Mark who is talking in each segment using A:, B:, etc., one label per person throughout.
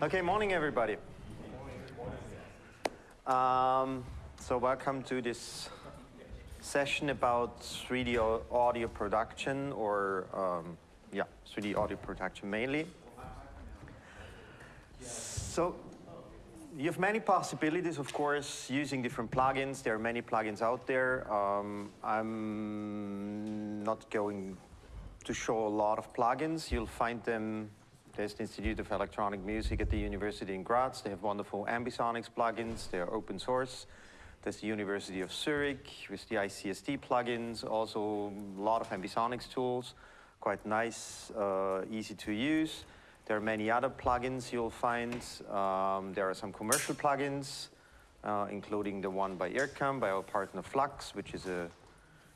A: Okay, morning everybody. Um, so welcome to this session about 3D audio production or um, yeah, 3D audio production mainly. So you have many possibilities, of course, using different plugins. There are many plugins out there. Um, I'm not going to show a lot of plugins. You'll find them there's the Institute of Electronic Music at the University in Graz. They have wonderful Ambisonics plugins. They're open source. There's the University of Zurich with the ICST plugins. Also a lot of Ambisonics tools. Quite nice, uh, easy to use. There are many other plugins you'll find. Um, there are some commercial plugins, uh, including the one by IRCAM, by our partner Flux, which is a,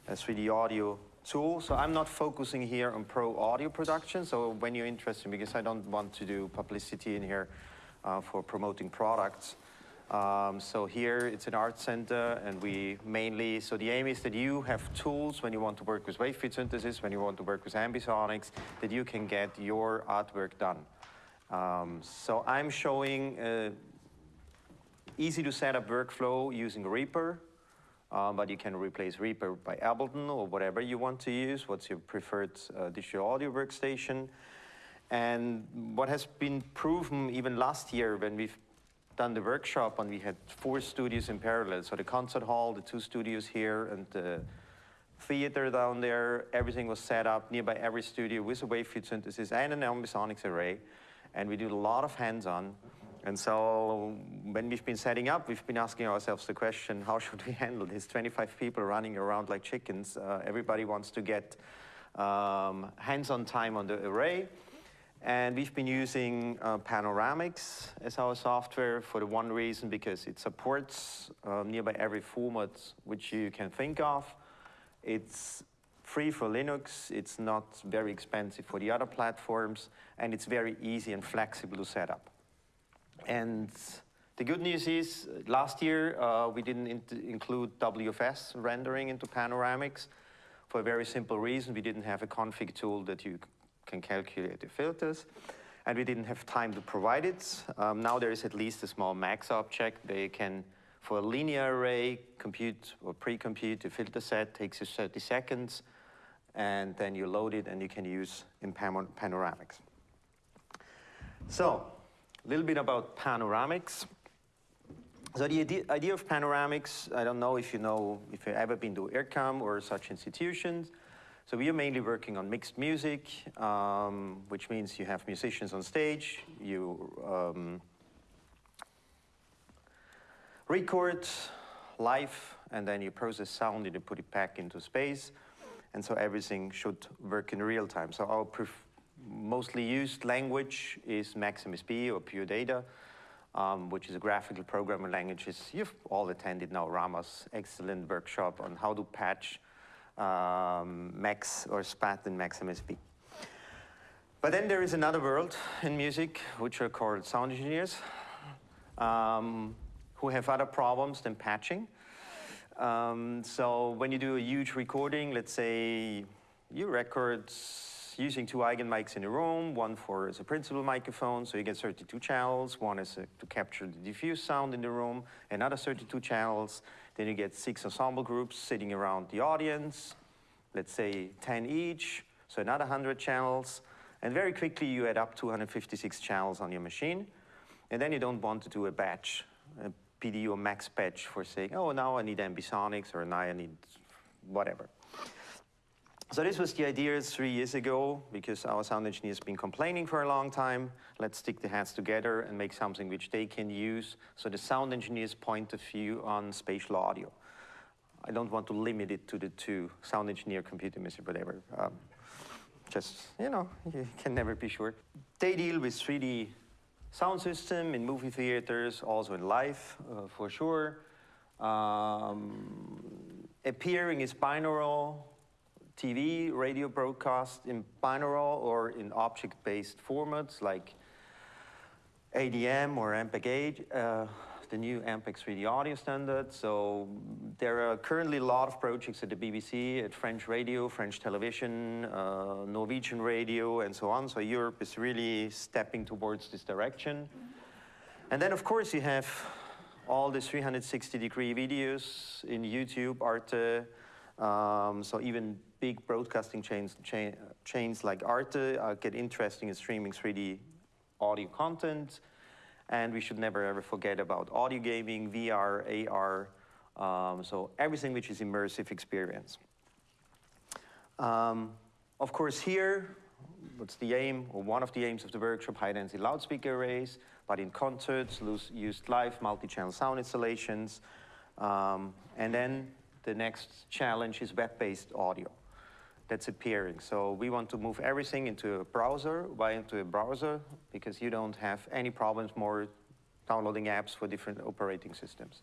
A: a 3D audio tool. So I'm not focusing here on pro audio production. So when you're interested, because I don't want to do publicity in here uh, for promoting products. Um, so here it's an art center and we mainly, so the aim is that you have tools when you want to work with wavefield synthesis, when you want to work with ambisonics, that you can get your artwork done. Um, so I'm showing uh, easy to set up workflow using Reaper. Um, but you can replace Reaper by Ableton or whatever you want to use. What's your preferred uh, digital audio workstation? And what has been proven even last year when we've done the workshop and we had four studios in parallel. So the concert hall, the two studios here, and the theater down there, everything was set up nearby every studio with a wavefield synthesis and an ambisonics array. And we did a lot of hands-on. And so when we've been setting up, we've been asking ourselves the question, how should we handle this? 25 people running around like chickens. Uh, everybody wants to get um, hands-on time on the array. And we've been using uh, Panoramix as our software for the one reason because it supports uh, nearby every format which you can think of. It's free for Linux, it's not very expensive for the other platforms, and it's very easy and flexible to set up. And the good news is, last year uh, we didn't include WFS rendering into Panoramix for a very simple reason. We didn't have a config tool that you can calculate the filters. And we didn't have time to provide it. Um, now there is at least a small max object you can, for a linear array, compute or pre-compute the filter set, takes you 30 seconds, and then you load it and you can use in Panoramix. So, a little bit about Panoramix. So the idea, of Panoramix, I don't know if you know, if you've ever been to IRCAM or such institutions. So we are mainly working on mixed music, um, which means you have musicians on stage, you um, record live, and then you process sound and you put it back into space. And so everything should work in real time. So our mostly used language is MaxMSP or Pure Data, um, which is a graphical programming language. You've all attended now Rama's excellent workshop on how to patch um, Max or SPAT in MaxMSP. But then there is another world in music, which are called sound engineers, um, who have other problems than patching. Um, so when you do a huge recording, let's say you record using two eigen mics in a room, one for a principal microphone, so you get 32 channels, one is uh, to capture the diffuse sound in the room, another 32 channels, then you get six ensemble groups sitting around the audience, let's say 10 each, so another 100 channels, and very quickly you add up 256 channels on your machine, and then you don't want to do a batch, a PD or max batch for saying, oh, now I need ambisonics, or now I need whatever. So this was the idea three years ago, because our sound engineers been complaining for a long time. Let's stick the heads together and make something which they can use. So the sound engineer's point of view on spatial audio. I don't want to limit it to the two, sound engineer, computer music, whatever. Um, just, you know, you can never be sure. They deal with 3D sound system in movie theaters, also in live, uh, for sure. Um, appearing is binaural, TV, radio broadcast in binaural or in object-based formats like ADM or MPEG-H, uh, the new MPEG 3D audio standard. So there are currently a lot of projects at the BBC, at French radio, French television, uh, Norwegian radio, and so on. So Europe is really stepping towards this direction. And then, of course, you have all the 360 degree videos in YouTube, Arte. Um, so even big broadcasting chains, chain, chains like Arte uh, get interesting in streaming 3D audio content. And we should never ever forget about audio gaming, VR, AR, um, so everything which is immersive experience. Um, of course here, what's the aim, or one of the aims of the workshop, high-density loudspeaker arrays, but in concerts, used live multi-channel sound installations. Um, and then the next challenge is web-based audio that's appearing. So we want to move everything into a browser, why into a browser? Because you don't have any problems more downloading apps for different operating systems.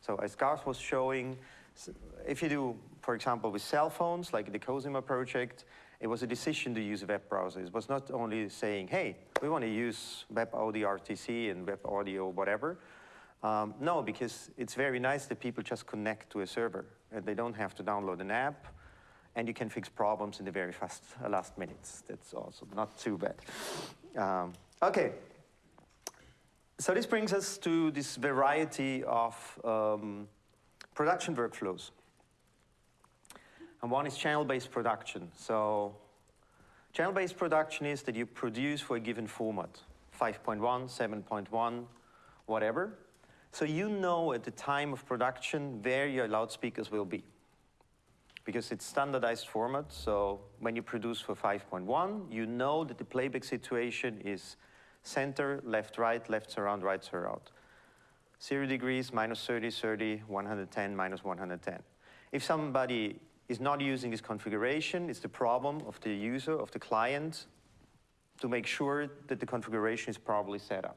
A: So as Garth was showing, if you do, for example, with cell phones, like the Cosima project, it was a decision to use a web browser. It was not only saying, hey, we want to use web audio RTC and web audio whatever. Um, no, because it's very nice that people just connect to a server and they don't have to download an app and you can fix problems in the very fast uh, last minutes. That's also not too bad. Um, okay. So this brings us to this variety of um, production workflows. And one is channel-based production. So channel-based production is that you produce for a given format, 5.1, 7.1, whatever. So you know at the time of production where your loudspeakers will be. Because it's standardized format, so when you produce for 5.1, you know that the playback situation is center, left, right, left surround, right surround. Zero degrees, minus 30, 30, 110, minus 110. If somebody is not using this configuration. It's the problem of the user, of the client, to make sure that the configuration is properly set up.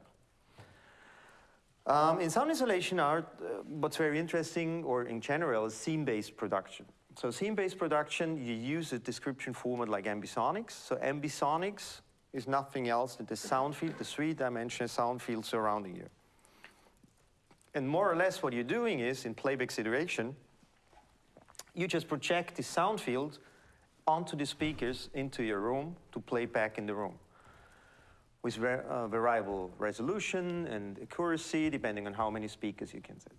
A: Um, in sound insulation art, uh, what's very interesting, or in general, is scene-based production. So scene-based production, you use a description format like ambisonics. So ambisonics is nothing else than the sound field, the three-dimensional sound field surrounding you. And more or less what you're doing is, in playback situation, you just project the sound field onto the speakers into your room to play back in the room with uh, variable resolution and accuracy depending on how many speakers you can set.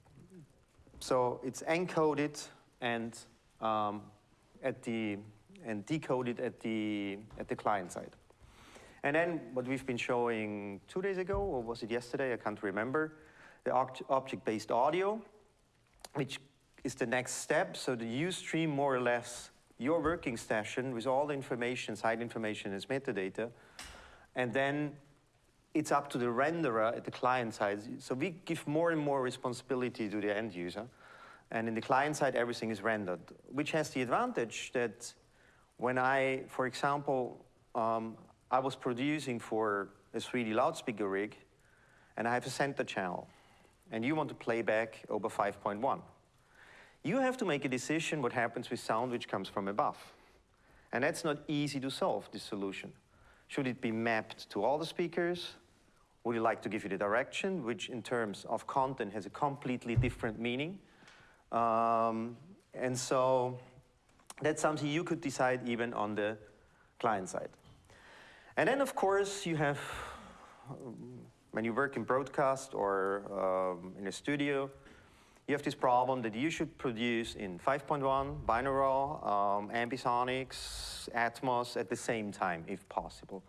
A: So it's encoded and um, at the and decoded at the at the client side. And then what we've been showing two days ago, or was it yesterday? I can't remember. The object-based audio, which is the next step. So the you stream more or less your working session with all the information, side information as metadata, and then it's up to the renderer at the client side. So we give more and more responsibility to the end user. And in the client side, everything is rendered, which has the advantage that when I, for example, um, I was producing for a 3D loudspeaker rig, and I have a center channel, and you want to play back over 5.1 you have to make a decision what happens with sound which comes from above. And that's not easy to solve, this solution. Should it be mapped to all the speakers? Would you like to give you the direction, which in terms of content has a completely different meaning? Um, and so that's something you could decide even on the client side. And then, of course, you have, when you work in broadcast or um, in a studio, you have this problem that you should produce in 5.1, binaural, um, ambisonics, Atmos at the same time, if possible.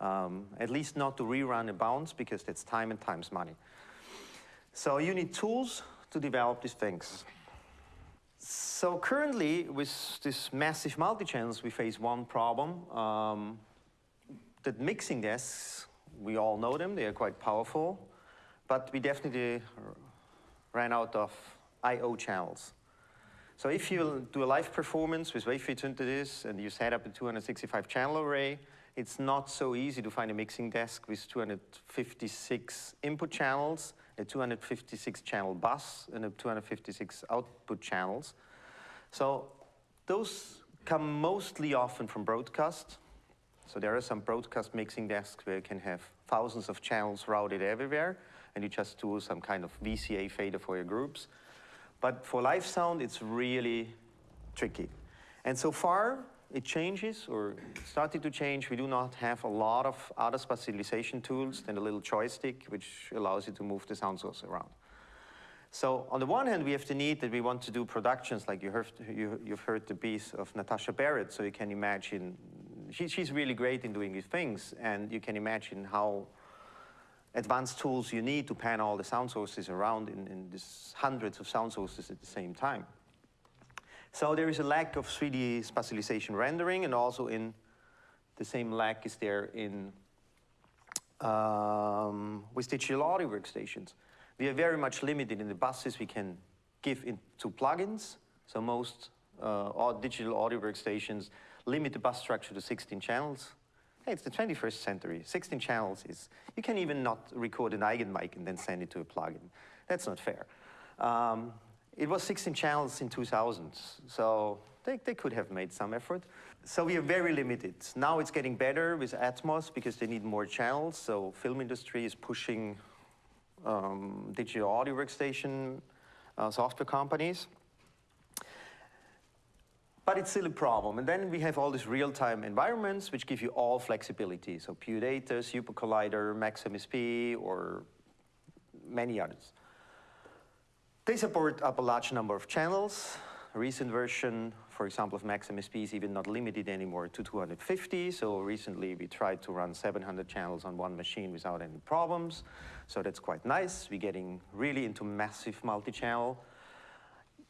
A: Um, at least not to rerun a bounce, because that's time and time's money. So you need tools to develop these things. So currently, with this massive multi-channels, we face one problem. Um, that mixing desks, we all know them, they are quite powerful, but we definitely ran out of I.O. channels. So if you do a live performance with wavefield synthesis and you set up a 265 channel array, it's not so easy to find a mixing desk with 256 input channels, a 256 channel bus, and a 256 output channels. So those come mostly often from broadcast. So there are some broadcast mixing desks where you can have thousands of channels routed everywhere and you just do some kind of VCA fader for your groups. But for live sound, it's really tricky. And so far, it changes or started to change. We do not have a lot of other spatialization tools than a little joystick, which allows you to move the sound source around. So on the one hand, we have the need that we want to do productions like you heard, you, have heard the piece of Natasha Barrett, so you can imagine, she, she's really great in doing these things, and you can imagine how advanced tools you need to pan all the sound sources around in, in these hundreds of sound sources at the same time. So there is a lack of 3D spatialization rendering, and also in the same lack is there in um, with digital audio workstations. We are very much limited in the buses we can give into plugins. So most uh, digital audio workstations limit the bus structure to 16 channels. Hey, it's the 21st century. 16 channels is, you can even not record an Eigenmic and then send it to a plugin. That's not fair. Um, it was 16 channels in 2000, so they, they could have made some effort. So we are very limited. Now it's getting better with Atmos because they need more channels, so film industry is pushing um, digital audio workstation uh, software companies. But it's still a problem. And then we have all these real-time environments which give you all flexibility. So Pure Data, Super Collider, MaxMSP, or many others. They support up a large number of channels. Recent version, for example, of MaxMSP is even not limited anymore to 250. So recently we tried to run 700 channels on one machine without any problems. So that's quite nice. We're getting really into massive multi-channel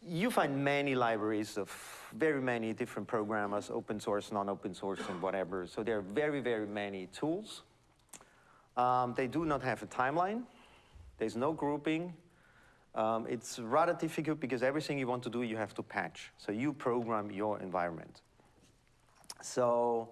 A: you find many libraries of very many different programmers, open source, non-open source, and whatever. So there are very, very many tools. Um, they do not have a timeline. There's no grouping. Um, it's rather difficult because everything you want to do, you have to patch. So you program your environment. So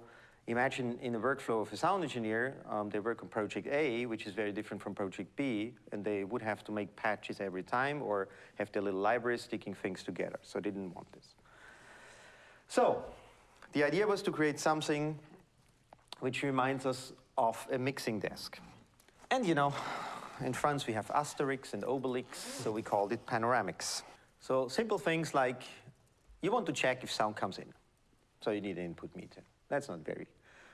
A: Imagine in the workflow of a sound engineer, um, they work on project A, which is very different from project B, and they would have to make patches every time or have their little library sticking things together. So they didn't want this. So the idea was to create something which reminds us of a mixing desk. And you know, in France we have Asterix and Obelix, so we called it Panoramix. So simple things like you want to check if sound comes in. So you need an input meter. That's not very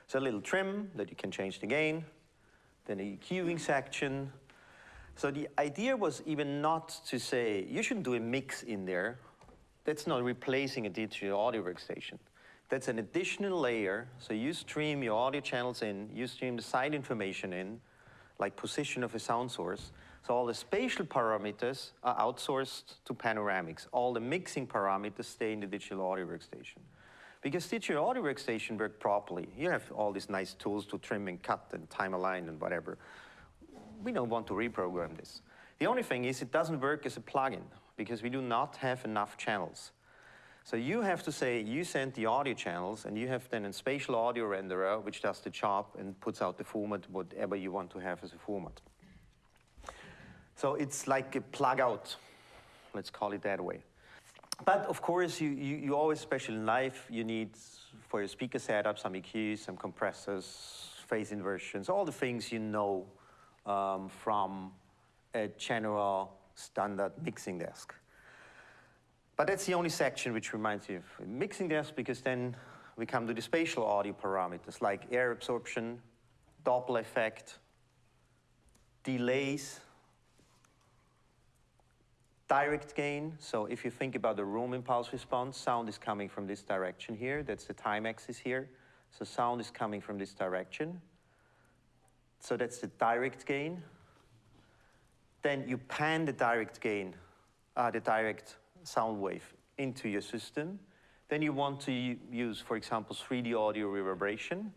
A: so a little trim that you can change the gain, then a EQing section. So the idea was even not to say, you shouldn't do a mix in there. That's not replacing a digital audio workstation. That's an additional layer. So you stream your audio channels in, you stream the side information in, like position of a sound source. So all the spatial parameters are outsourced to Panoramix. All the mixing parameters stay in the digital audio workstation. Because your audio workstation work properly. You have all these nice tools to trim and cut and time align and whatever. We don't want to reprogram this. The only thing is it doesn't work as a plugin because we do not have enough channels. So you have to say, you send the audio channels and you have then a spatial audio renderer which does the job and puts out the format, whatever you want to have as a format. So it's like a plug out, let's call it that way. But of course, you, you, you, always, especially in life, you need for your speaker setup some EQs, some compressors, phase inversions, all the things you know um, from a general standard mixing desk. But that's the only section which reminds you of mixing desk because then we come to the spatial audio parameters like air absorption, Doppler effect, delays, Direct gain, so if you think about the room impulse response, sound is coming from this direction here. That's the time axis here. So sound is coming from this direction. So that's the direct gain. Then you pan the direct gain, uh, the direct sound wave into your system. Then you want to use, for example, 3D audio reverberation.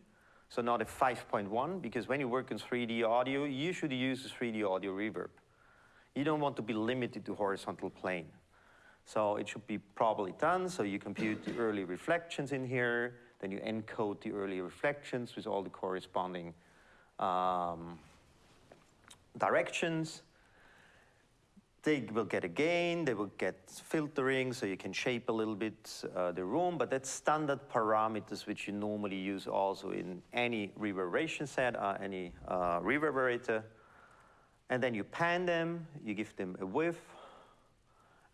A: So not a 5.1, because when you work in 3D audio, you should use a 3D audio reverb. You don't want to be limited to horizontal plane. So it should be probably done. So you compute the early reflections in here, then you encode the early reflections with all the corresponding um, directions. They will get a gain, they will get filtering, so you can shape a little bit uh, the room, but that's standard parameters which you normally use also in any reverberation set, uh, any uh, reverberator. And then you pan them, you give them a width,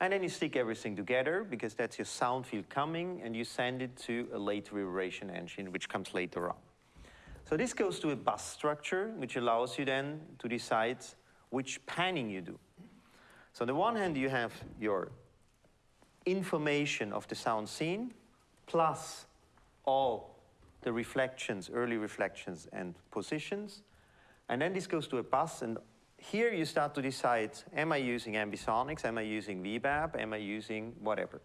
A: And then you stick everything together because that's your sound field coming and you send it to a late reverberation engine which comes later on. So this goes to a bus structure which allows you then to decide which panning you do. So on the one hand you have your information of the sound scene plus all the reflections, early reflections and positions. And then this goes to a bus and here you start to decide, am I using ambisonics, am I using VBAP, am I using whatever.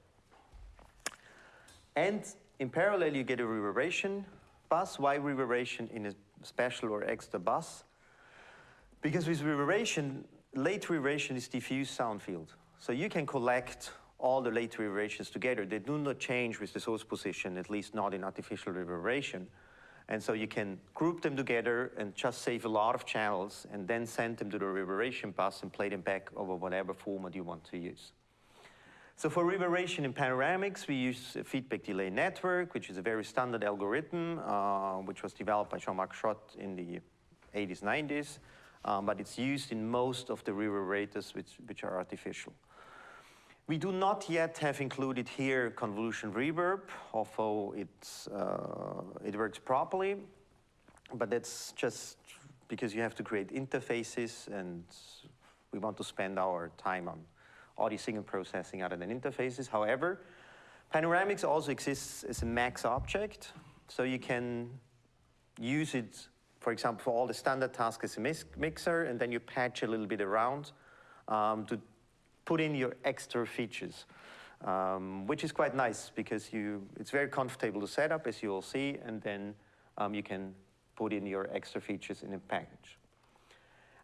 A: And in parallel you get a reverberation bus. Why reverberation in a special or extra bus? Because with reverberation, late reverberation is diffuse sound field. So you can collect all the late reverberations together. They do not change with the source position, at least not in artificial reverberation. And so you can group them together and just save a lot of channels and then send them to the reverberation bus and play them back over whatever format you want to use. So for reverberation in Panoramix, we use a feedback delay network, which is a very standard algorithm, uh, which was developed by Jean-Marc Jot in the 80s, 90s, um, but it's used in most of the reverberators which, which are artificial. We do not yet have included here convolution reverb, although it's, uh, it works properly, but that's just because you have to create interfaces and we want to spend our time on audio signal processing other than interfaces. However, Panoramix also exists as a max object, so you can use it, for example, for all the standard tasks as a mixer, and then you patch a little bit around um, to put in your extra features, um, which is quite nice because you, it's very comfortable to set up, as you will see, and then um, you can put in your extra features in a package.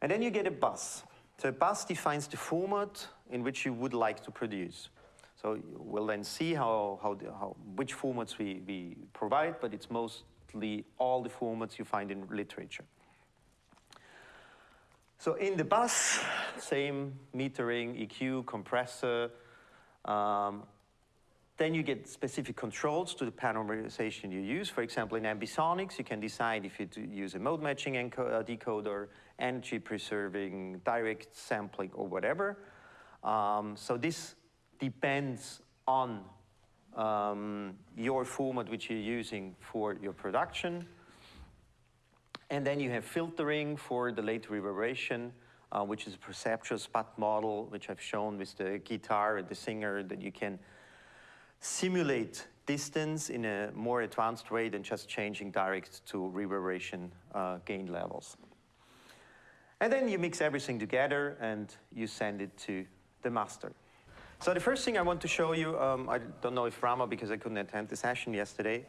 A: And then you get a bus. So a bus defines the format in which you would like to produce. So we'll then see how, how, how which formats we, we provide, but it's all the formats you find in literature. So in the bus, same metering, EQ, compressor. Um, then you get specific controls to the parameterization you use. For example, in ambisonics, you can decide if you use a mode matching uh, decoder, energy preserving, direct sampling, or whatever. Um, so this depends on um, your format which you're using for your production. And then you have filtering for the late reverberation, uh, which is a perceptual spot model, which I've shown with the guitar and the singer, that you can simulate distance in a more advanced way than just changing direct to reverberation uh, gain levels. And then you mix everything together and you send it to the master. So the first thing I want to show you, um, I don't know if Rama, because I couldn't attend the session yesterday,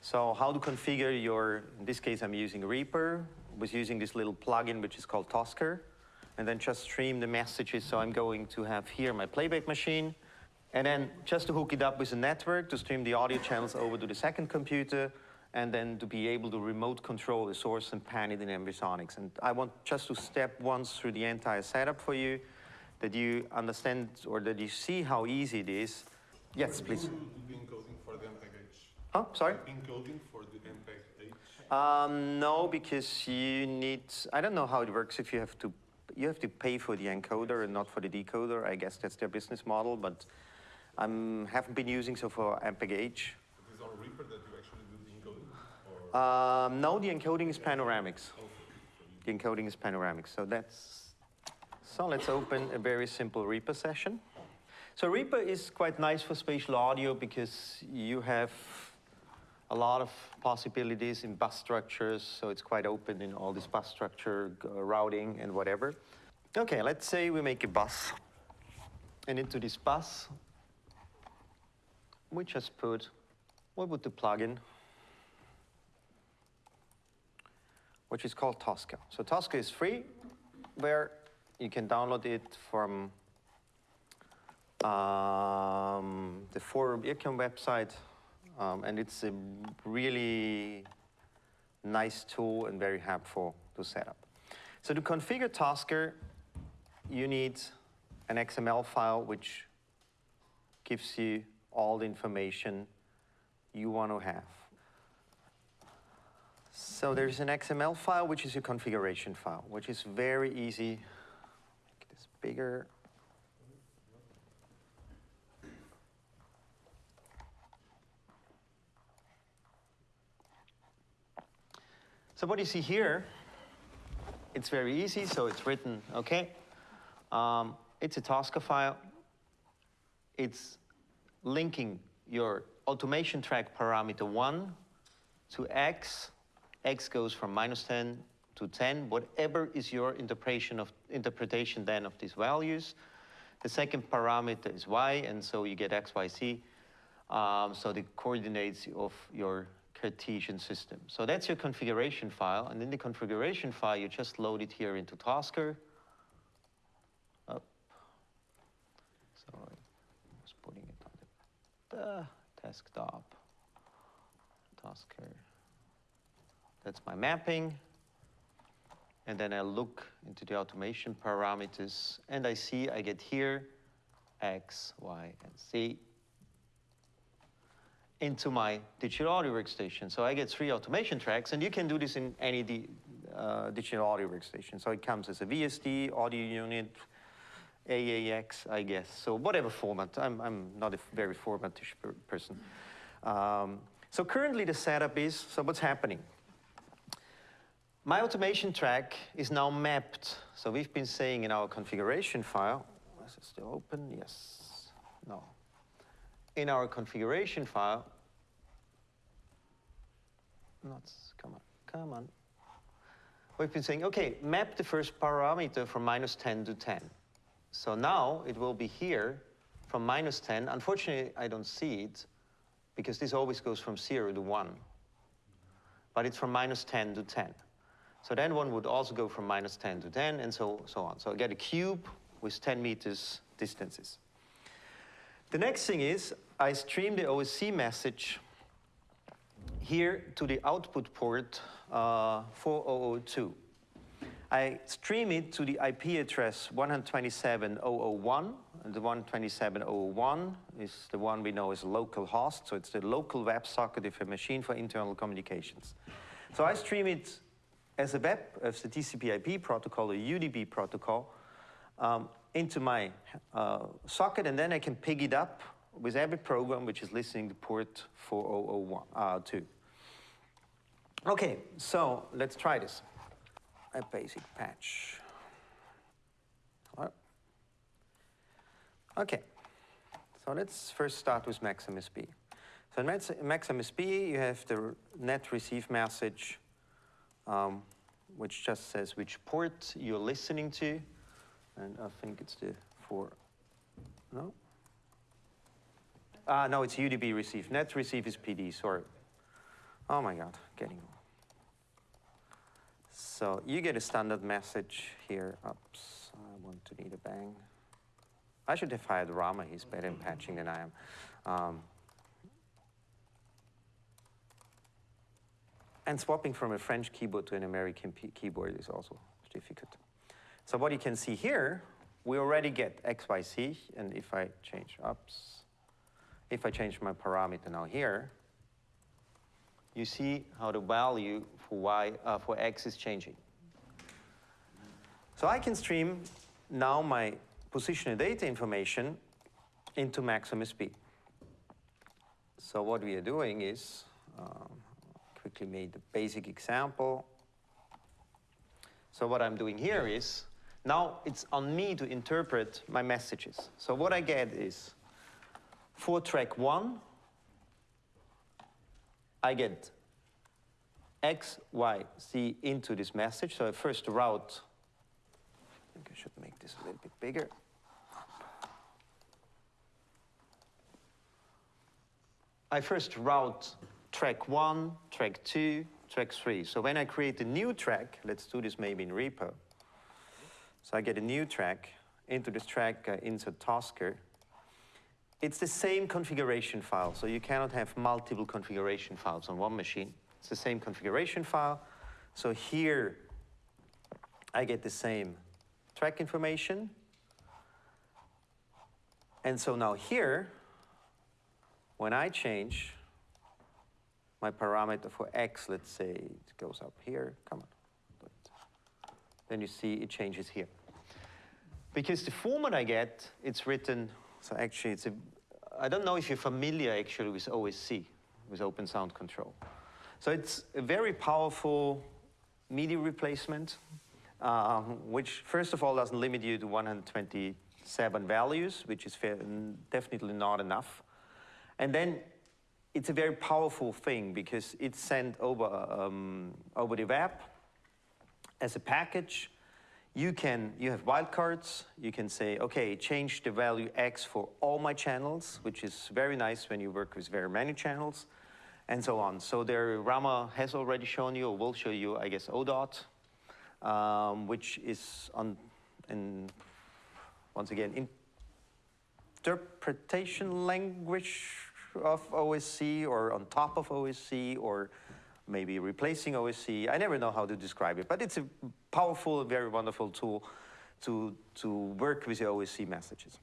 A: so how to configure your, in this case I'm using Reaper, was using this little plugin which is called Tosca, and then just stream the messages. So I'm going to have here my playback machine, and then just to hook it up with a network to stream the audio channels over to the second computer, and then to be able to remote control the source and pan it in Ambisonics. And I want just to step once through the entire setup for you, that you understand or that you see how easy it is. Yes, please. Oh, sorry?
B: Encoding for the MPEG H?
A: Um, no, because you need, I don't know how it works if you have to, you have to pay for the encoder and not for the decoder. I guess that's their business model, but I haven't been using so for MPEG H.
B: Is it on Reaper that you actually do the encoding?
A: Um, no, the encoding is Panoramix. The encoding is Panoramix, so that's, so let's open a very simple Reaper session. So Reaper is quite nice for spatial audio because you have a lot of possibilities in bus structures, so it's quite open in all this bus structure uh, routing and whatever. Okay, let's say we make a bus. And into this bus, we just put, what would the plugin? Which is called Tosca. So Tosca is free, where you can download it from um, the Forum IRCAM website, um, and it's a really nice tool and very helpful to set up. So to configure Tosca, you need an XML file which gives you all the information you want to have. So there's an XML file, which is a configuration file, which is very easy bigger. So what you see here, it's very easy, so it's written, okay? Um, it's a Tosca file. It's linking your automation track parameter 1 to x. x goes from minus 10 to 10, whatever is your interpretation of interpretation then of these values. The second parameter is y, and so you get x, y, z. Um, so the coordinates of your Cartesian system. So that's your configuration file, and in the configuration file, you just load it here into Tosca. Up. Sorry, I was putting it on the, the desktop. Tosca. That's my mapping. And then I look into the automation parameters, and I see I get here X, Y, and Z into my digital audio workstation. So I get three automation tracks, and you can do this in any di uh, digital audio workstation. So it comes as a VST, audio unit, AAX, I guess. So whatever format. I'm, I'm not a very formatish per person. Um, so currently the setup is, so what's happening? My automation track is now mapped. So we've been saying in our configuration file, is it still open? Yes, no. In our configuration file, not, come on, come on. We've been saying, okay, map the first parameter from minus 10 to 10. So now it will be here from minus 10. Unfortunately, I don't see it because this always goes from 0 to 1. But it's from minus 10 to 10. So then one would also go from minus 10 to 10 and so, so on. So I get a cube with 10 meters distances. The next thing is I stream the OSC message here to the output port uh, 4002. I stream it to the IP address 127.001, and the 127.001 is the one we know as local host, so it's the local WebSocket of a machine for internal communications. So I stream it as a web, as the TCP IP protocol, a UDP protocol, um, into my uh, socket, and then I can pick it up with every program which is listening to port 4002. uh, Okay, so let's try this. A basic patch. Okay, so let's first start with MaxMSP. So in MaxMSP, you have the net receive message, um, which just says which port you're listening to. And I think it's the four, no? Ah, no, it's UDP receive. Net receive is PD, sorry. Oh my God, getting so you get a standard message here. Oops, I want to need a bang. I should have hired Rama. He's better in patching than I am. Um, and swapping from a French keyboard to an American keyboard is also difficult. So what you can see here, we already get XYC, and if I change, if I change my parameter now here, you see how the value for y uh, for x is changing. So I can stream now my positional data information into MaxMSP. So what we are doing is, um, quickly made the basic example. So what I'm doing here is, now it's on me to interpret my messages. So what I get is, for track one, I get X, Y, Z into this message. So I first route, I think I should make this a little bit bigger. I first route track one, track two, track three. So when I create a new track, let's do this maybe in Reaper. So I get a new track, into this track, uh, insert Tosca. It's the same configuration file, so you cannot have multiple configuration files on one machine. It's the same configuration file. So here, I get the same track information. And so now here, when I change my parameter for x, let's say it goes up here, come on. Then you see it changes here. Because the format I get, it's written, so actually it's a I don't know if you're familiar actually with OSC, with Open Sound Control. So it's a very powerful MIDI replacement, um, which first of all doesn't limit you to 127 values, which is fair, definitely not enough. And then it's a very powerful thing because it's sent over, um, over the web as a package. You can, you have wildcards. You can say, okay, change the value X for all my channels, which is very nice when you work with very many channels and so on. So there, Rama has already shown you, or will show you, I guess, ODOT, um, which is on, and once again, interpretation language of OSC or on top of OSC or maybe replacing OSC. I never know how to describe it, but it's a powerful, very wonderful tool to, to work with the OSC messages.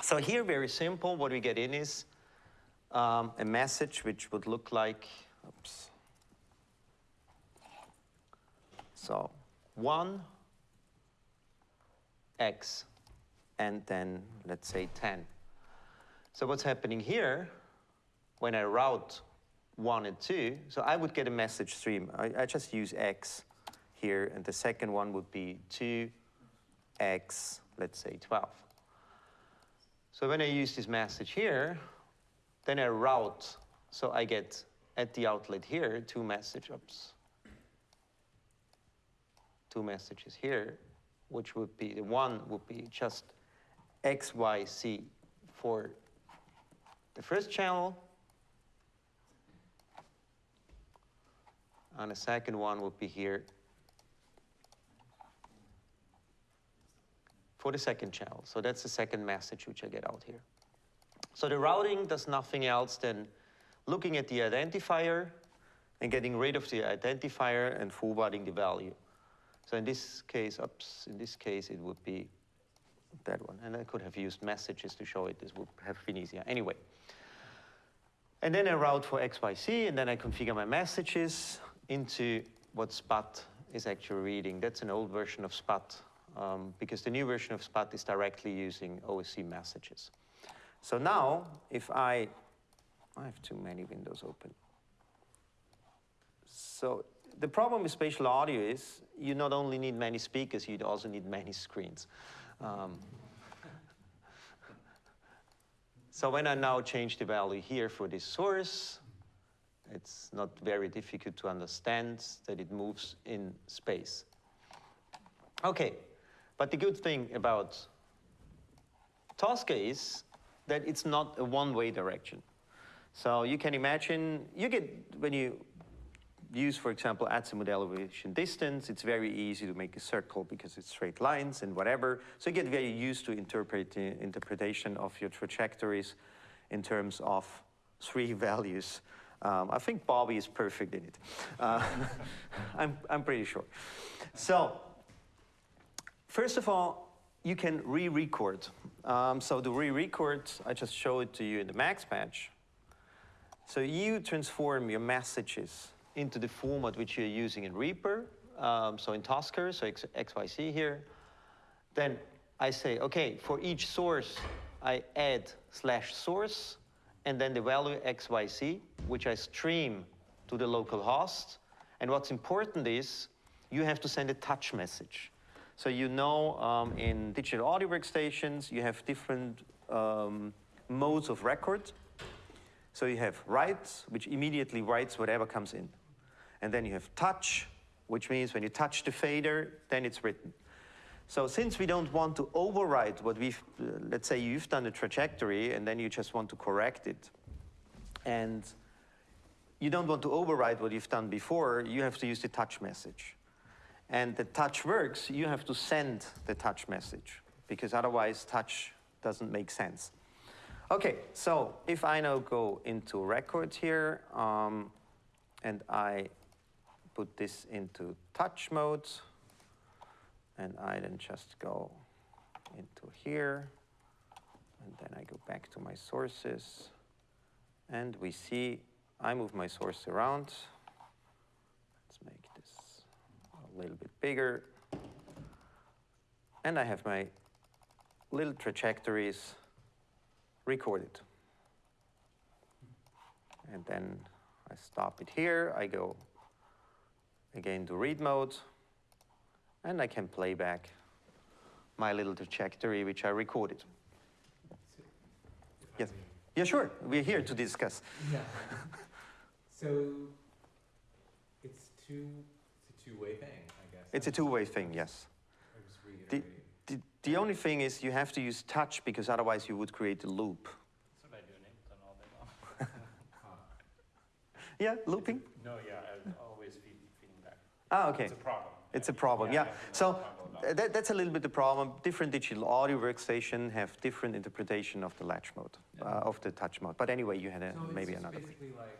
A: So here, very simple, what we get in is um, a message which would look like, oops. So one, X, and then let's say 10. So what's happening here, when I route one and two, so I would get a message stream. I, I just use X here, and the second one would be two, X, let's say 12. So when I use this message here, then I route, so I get at the outlet here two message ups. two messages here, which would be the one would be just X, Y, C for the first channel, and the second one would be here for the second channel. So that's the second message which I get out here. So the routing does nothing else than looking at the identifier and getting rid of the identifier and forwarding the value. So in this case, oops, in this case it would be that one. And I could have used messages to show it. This would have been easier. Anyway. And then I route for XYZ, and then I configure my messages into what SPAT is actually reading. That's an old version of SPAT, um, because the new version of SPAT is directly using OSC messages. So now, if I, I have too many windows open. So the problem with spatial audio is you not only need many speakers, you also need many screens. Um, so when I now change the value here for this source, it's not very difficult to understand that it moves in space. Okay, but the good thing about Tosca is that it's not a one-way direction. So you can imagine, you get, when you use, for example, azimut elevation distance, it's very easy to make a circle because it's straight lines and whatever. So you get very used to interpret, interpretation of your trajectories in terms of three values. Um, I think Bobby is perfect in it. Uh, I'm, I'm pretty sure. So, first of all, you can re-record. Um, so the re-record, I just show it to you in the max patch. So you transform your messages into the format which you're using in Reaper, um, so in Tosca, so X, XYZ here. Then I say, okay, for each source, I add slash source, and then the value XYZ, which I stream to the local host. And what's important is you have to send a touch message. So you know um, in digital audio workstations, you have different um, modes of record. So you have write, which immediately writes whatever comes in. And then you have touch, which means when you touch the fader, then it's written. So since we don't want to overwrite what we've, uh, let's say you've done a trajectory and then you just want to correct it, and you don't want to overwrite what you've done before, you have to use the touch message and the touch works, you have to send the touch message because otherwise touch doesn't make sense. Okay, so if I now go into record here um, and I put this into touch mode and I then just go into here and then I go back to my sources and we see I move my source around Let's make this a little bit bigger. And I have my little trajectories recorded. And then I stop it here, I go again to read mode, and I can play back my little trajectory which I recorded.
C: If
A: Yes.
C: may.
A: Yeah, sure. We're here to discuss.
C: Yeah. so it's two. It's a two-way thing, I guess.
A: It's a two-way thing, yes.
C: I was
A: The, the, the only thing is you have to use touch because otherwise you would create a loop.
D: That's what I do in Ableton all day long.
C: Ah,
A: Yeah, looping?
D: No, yeah, I'm always feed, feeding back.
A: Ah, okay.
D: It's a problem.
A: It's a problem, yeah.
D: I have to
A: So
D: know about
A: uh, that, that's a little bit the problem. Different digital audio workstation have different interpretation of the latch mode, uh, of the touch mode. But anyway, you had a,
C: so
A: maybe
C: just
A: another thing.
C: basically like.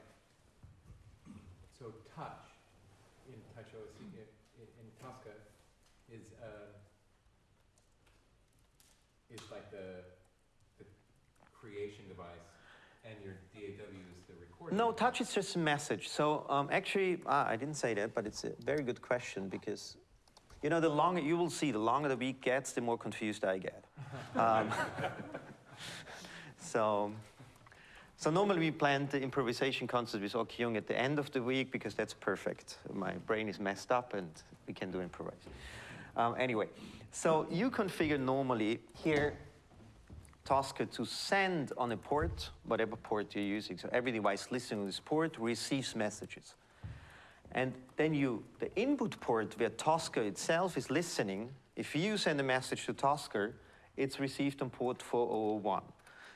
C: So touch in Touch OS in, in, in Tosca is uh, is like the the creation device, and your DAW is the recording.
A: No, touch is just a message. So um, actually, ah, I didn't say that, but it's a very good question because, you know, the longer you will see, the longer the week gets, the more confused I get. Um, so, so normally we plan the improvisation concert with Ok Jung at the end of the week because that's perfect. My brain is messed up and we can do improvise. Um, anyway, so you configure normally here Tosca to send on a port, whatever port you're using. So every device listening to this port receives messages. And then you, the input port where Tosca itself is listening, if you send a message to Tosca, it's received on port 4001.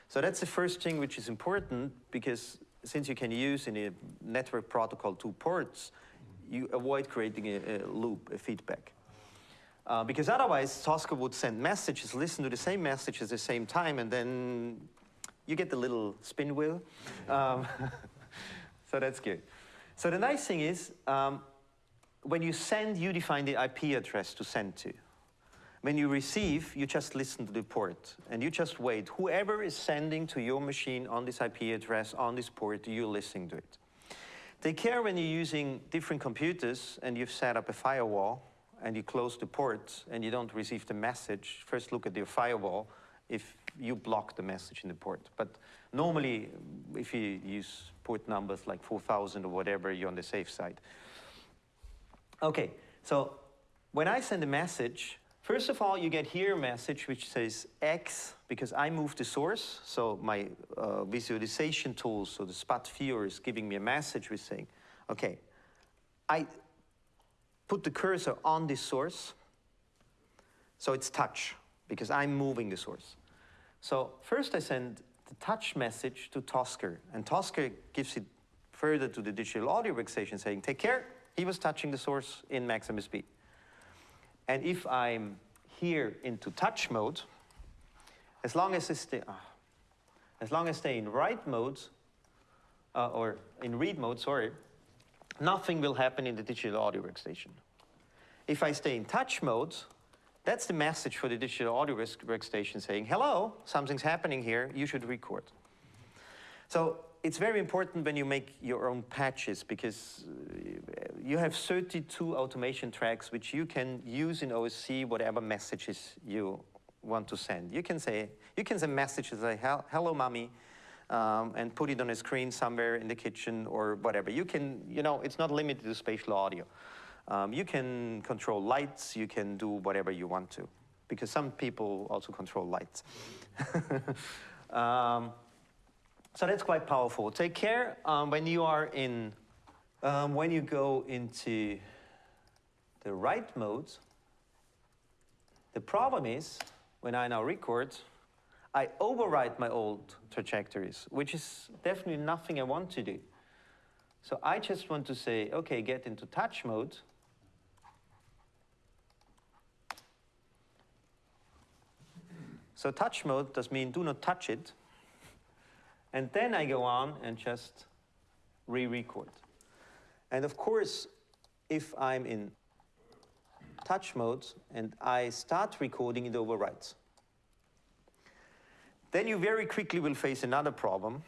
A: So that's the first thing which is important because since you can use in a network protocol two ports, you avoid creating a, a loop, a feedback. Uh, because otherwise, Tosca would send messages, listen to the same message at the same time, and then you get the little spin wheel. Um, so that's good. So the nice thing is, um, when you send, you define the IP address to send to. When you receive, you just listen to the port, and you just wait. Whoever is sending to your machine on this IP address, on this port, you're listening to it. They care when you're using different computers and you've set up a firewall and you close the ports and you don't receive the message, first look at your firewall if you block the message in the port. But normally, if you use port numbers like 4000 or whatever, you're on the safe side. Okay, so when I send a message, first of all, you get here a message which says X because I moved the source. So my uh, visualization tool, so the Spat viewer is giving me a message with saying, okay, I put the cursor on this source. So it's touch because I'm moving the source. So first I send the touch message to Tosca, and Tosca gives it further to the digital audio workstation saying, take care, he was touching the source in maximum speed. And if I'm here into touch mode, as long as I stay, ah, as long as stay in write mode, uh, or in read mode, sorry, nothing will happen in the digital audio workstation. If I stay in touch mode, that's the message for the digital audio workstation saying, hello, something's happening here, you should record. So it's very important when you make your own patches because uh, you have 32 automation tracks which you can use in OSC whatever messages you want to send. You can say, you can send messages like, hello mommy, um, and put it on a screen somewhere in the kitchen or whatever. You can, you know, it's not limited to spatial audio. Um, you can control lights, you can do whatever you want to, because some people also control lights. um, so that's quite powerful. Take care um, when you are in, um, when you go into the write mode. The problem is, when I now record, I overwrite my old trajectories, which is definitely nothing I want to do. So I just want to say, okay, get into touch mode. So touch mode does mean do not touch it. And then I go on and just re-record. And of course, if I'm in touch mode and I start recording, it overwrites. Then you very quickly will face another problem.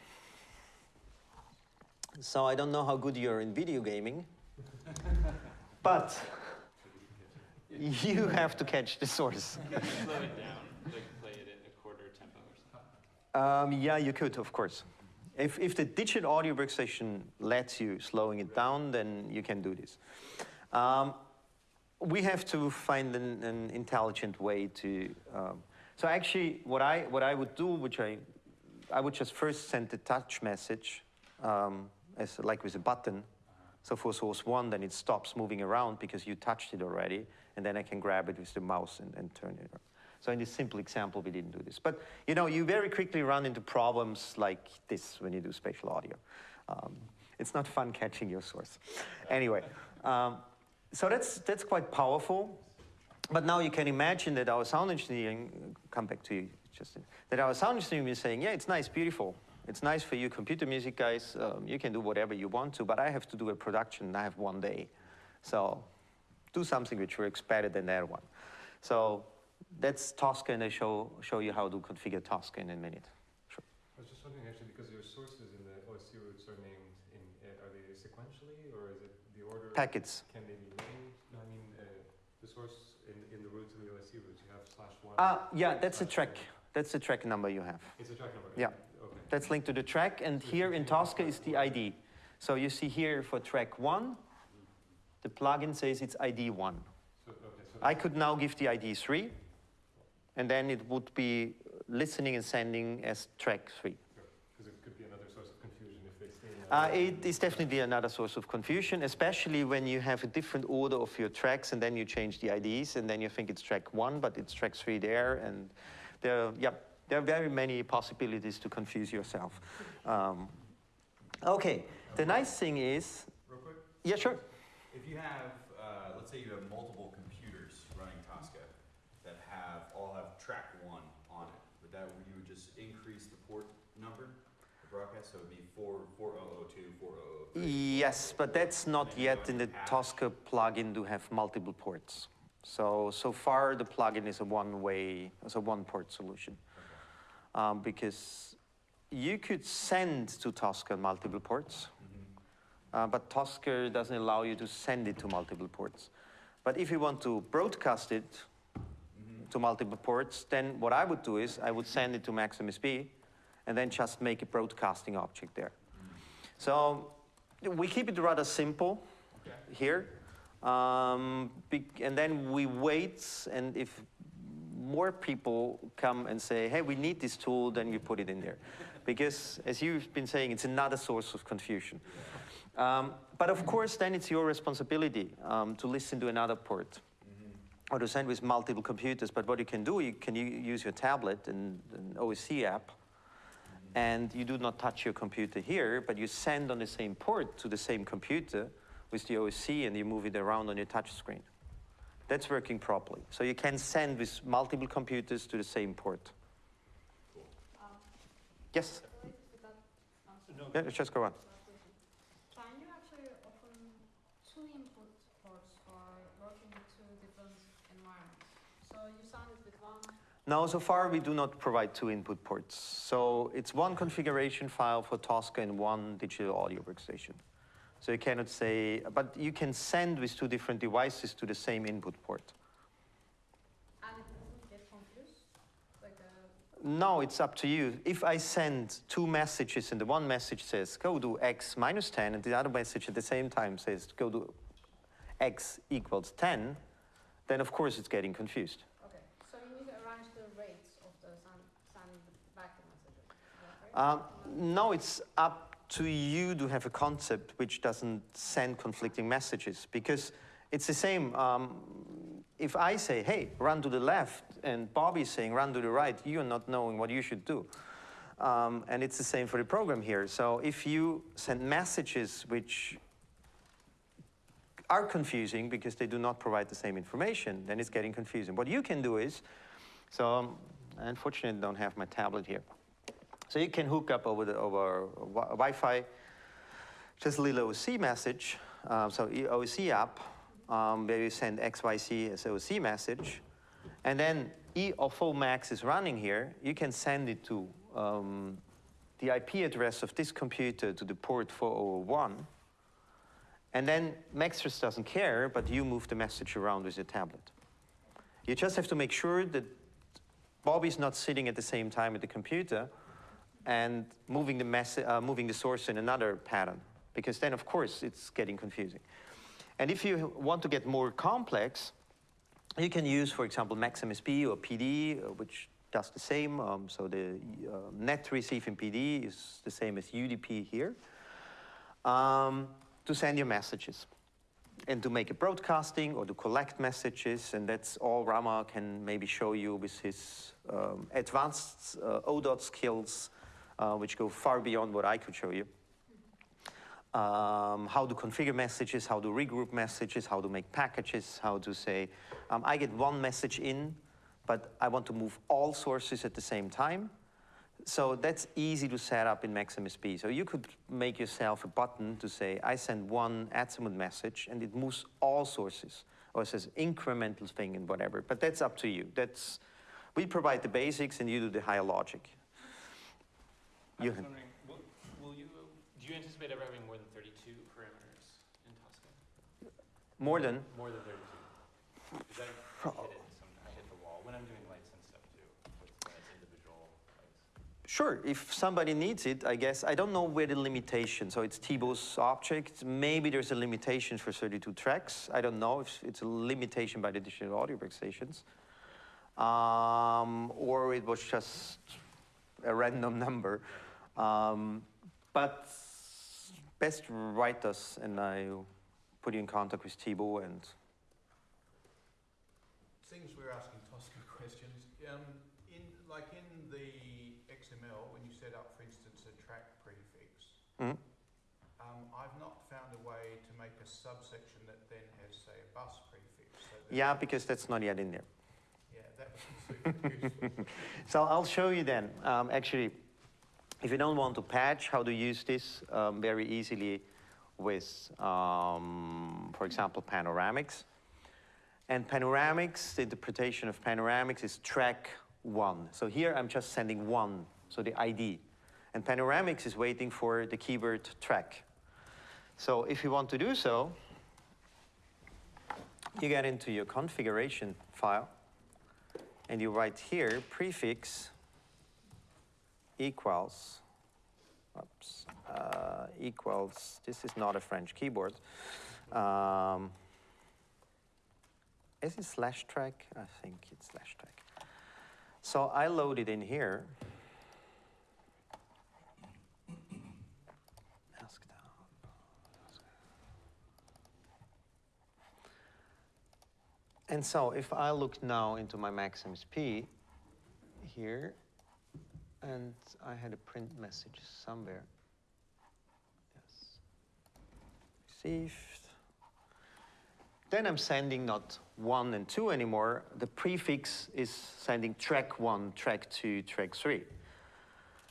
A: So I don't know how good you are in video gaming, but you have to catch the source.
D: Slow it down, like play it a quarter tempo or something.
A: Um, yeah, you could, of course. If, if the digital audio workstation lets you slowing it down, then you can do this. Um, we have to find an, an intelligent way to. Um, so actually, what I what I would do, which I, I would just first send the touch message, um, as like with a button. So for source one, then it stops moving around because you touched it already, and then I can grab it with the mouse and, and turn it. Around. So in this simple example, we didn't do this. But you know, you very quickly run into problems like this when you do spatial audio. Um, it's not fun catching your source. Anyway, um, so that's, that's quite powerful. But now you can imagine that our sound engineering, come back to you, Justin, that our sound engineering is saying, yeah, it's nice, beautiful. It's nice for you computer music guys. Um, you can do whatever you want to, but I have to do a production and I have one day. So do something which works better than that one. So that's Tosca, and I show, show you how to configure Tosca in a minute. Sure.
C: I was just wondering actually, because your sources in the OSC roots are named in, uh, are they sequentially or is it the order?
A: Packets.
C: Can they be named? No, I mean, uh, the source in, in the roots of the OSC roots, you have slash one.
A: Ah, yeah, that's a track.
C: three.
A: That's the track number you have.
C: It's a track number?
A: Yeah.
C: Okay.
A: That's linked to the track, and here in Tosca is the ID. So you see here for track one, the plugin says it's ID one.
C: So, okay, so.
A: I could now give the ID three, and then it would be listening and sending as track three.
C: Because it could be another source of confusion if they stay in that.
A: Uh, it is definitely another source of confusion, especially when you have a different order of your tracks and then you change the IDs and then you think it's track one, but it's track three there. And there, yeah, there are very many possibilities to confuse yourself. Um, okay, the nice thing is,
E: Real quick,
A: yeah, sure.
E: if you have, uh, let's say you have multiple computers running Tosca that have, all have track one on it, would that, you would just increase the port number, the broadcast, so it'd be four, four oh oh two, four oh oh three?
A: Yes, but that's not yet in the Tosca plugin to have multiple ports. So, so far the plugin is a one-way, it's a one-port solution. Um, because you could send to Tosca multiple ports, uh, but Tosca doesn't allow you to send it to multiple ports. But if you want to broadcast it to multiple ports, then what I would do is I would send it to MaxMSP and then just make a broadcasting object there. So we keep it rather simple here. Um, and then we wait, and if more people come and say, hey, we need this tool, then you put it in there. Because as you've been saying, it's another source of confusion. Um, but of course, then it's your responsibility um, to listen to another port or to send with multiple computers. But what you can do, you can use your tablet and an OSC app, and you do not touch your computer here, but you send on the same port to the same computer with the OSC, and you move it around on your touch screen. That's working properly. So you can send with multiple computers to the same port. Yes?
F: That
A: Yeah, just go on.
F: last question. Can you actually open two input ports for working with two different environments? So you sounded with one,
A: Now, so far, we do not provide two input ports. So it's one configuration file for Tosca and one digital audio workstation. So you cannot say, but you can send with two different devices to the same input port.
F: and it doesn't get confused? Like, uh,
A: No, it's up to you. If I send two messages and the one message says, go do x minus 10, and the other message at the same time says, go do x equals 10, then of course it's getting confused.
F: okay, so you need to arrange the rates of the send, send back the messages, is that right?
A: Um, no, it's up to you to have a concept which doesn't send conflicting messages because it's the same. Um, if I say, hey, run to the left, and Bobby's saying, run to the right, you're not knowing what you should do. Um, and it's the same for the program here. So if you send messages which are confusing because they do not provide the same information, then it's getting confusing. What you can do is, so um, I don't have my tablet here. So you can hook up over the over wi- Wi-Fi, just a little OSC message. Uh, so OSC app, um, where you send XYC as OSC message, and then E of full max is running here. You can send it to um, the IP address of this computer to the port 401. And then Maxtress doesn't care, but you move the message around with your tablet. You just have to make sure that Bobby's not sitting at the same time at the computer and moving the, uh, moving the source in another pattern, because then, of course, it's getting confusing. And if you want to get more complex, you can use, for example, MaxMSP or PD, uh, which does the same. Um, so the uh, net receive in PD is the same as UDP here, um, to send your messages and to make a broadcasting or to collect messages. And that's all Rama can maybe show you with his um, advanced uh, ODOT skills, uh, which go far beyond what I could show you um, how to configure messages, how to regroup messages, how to make packages, how to say, um, I get one message in, but I want to move all sources at the same time. So that's easy to set up in MaxMSP. So you could make yourself a button to say, I send one Azimuth message and it moves all sources, or it says incremental thing and whatever, but that's up to you. That's, we provide the basics and you do the higher logic.
D: I
A: You
D: was
A: had-
D: wondering, will, will you, do you anticipate ever having more than thirty-two parameters in Tosca?
A: More than,
D: More than thirty-two? Because I I hit it some, I hit the wall when I'm doing lights and stuff too, with, when it's individual lights.
A: Sure, if somebody needs it, I guess. I don't know where the limitation, so it's Thibault's object. Maybe there's a limitation for 32 tracks. I don't know if it's a limitation by the digital audio workstations. Um, or it was just a random number. Um, but best write us and I put you in contact with Thibault and
G: Things we're asking Tosca questions. Um, in like in the XML, when you set up, for instance, a track prefix,
A: Mhm.
G: um, I've not found a way to make a subsection that then has, say, a bus prefix. So that,
A: yeah, because that's not yet in there.
G: yeah, that would be super useful.
A: So I'll show you then. Um, actually, if you don't want to patch, how to use this um, very easily with, um, for example, Panoramix. And Panoramix, the interpretation of Panoramix is track one. So here I'm just sending one, so the ID. And Panoramix is waiting for the keyword track. So if you want to do so, you get into your configuration file and you write here prefix equals, oops, uh, equals, this is not a French keyboard. Um, is it slash track? I think it's slash track. So I load it in here. And so if I look now into my MaxMSP here, and I had a print message somewhere. Yes. Received. Then I'm sending not one and two anymore. The prefix is sending track one, track two, track three.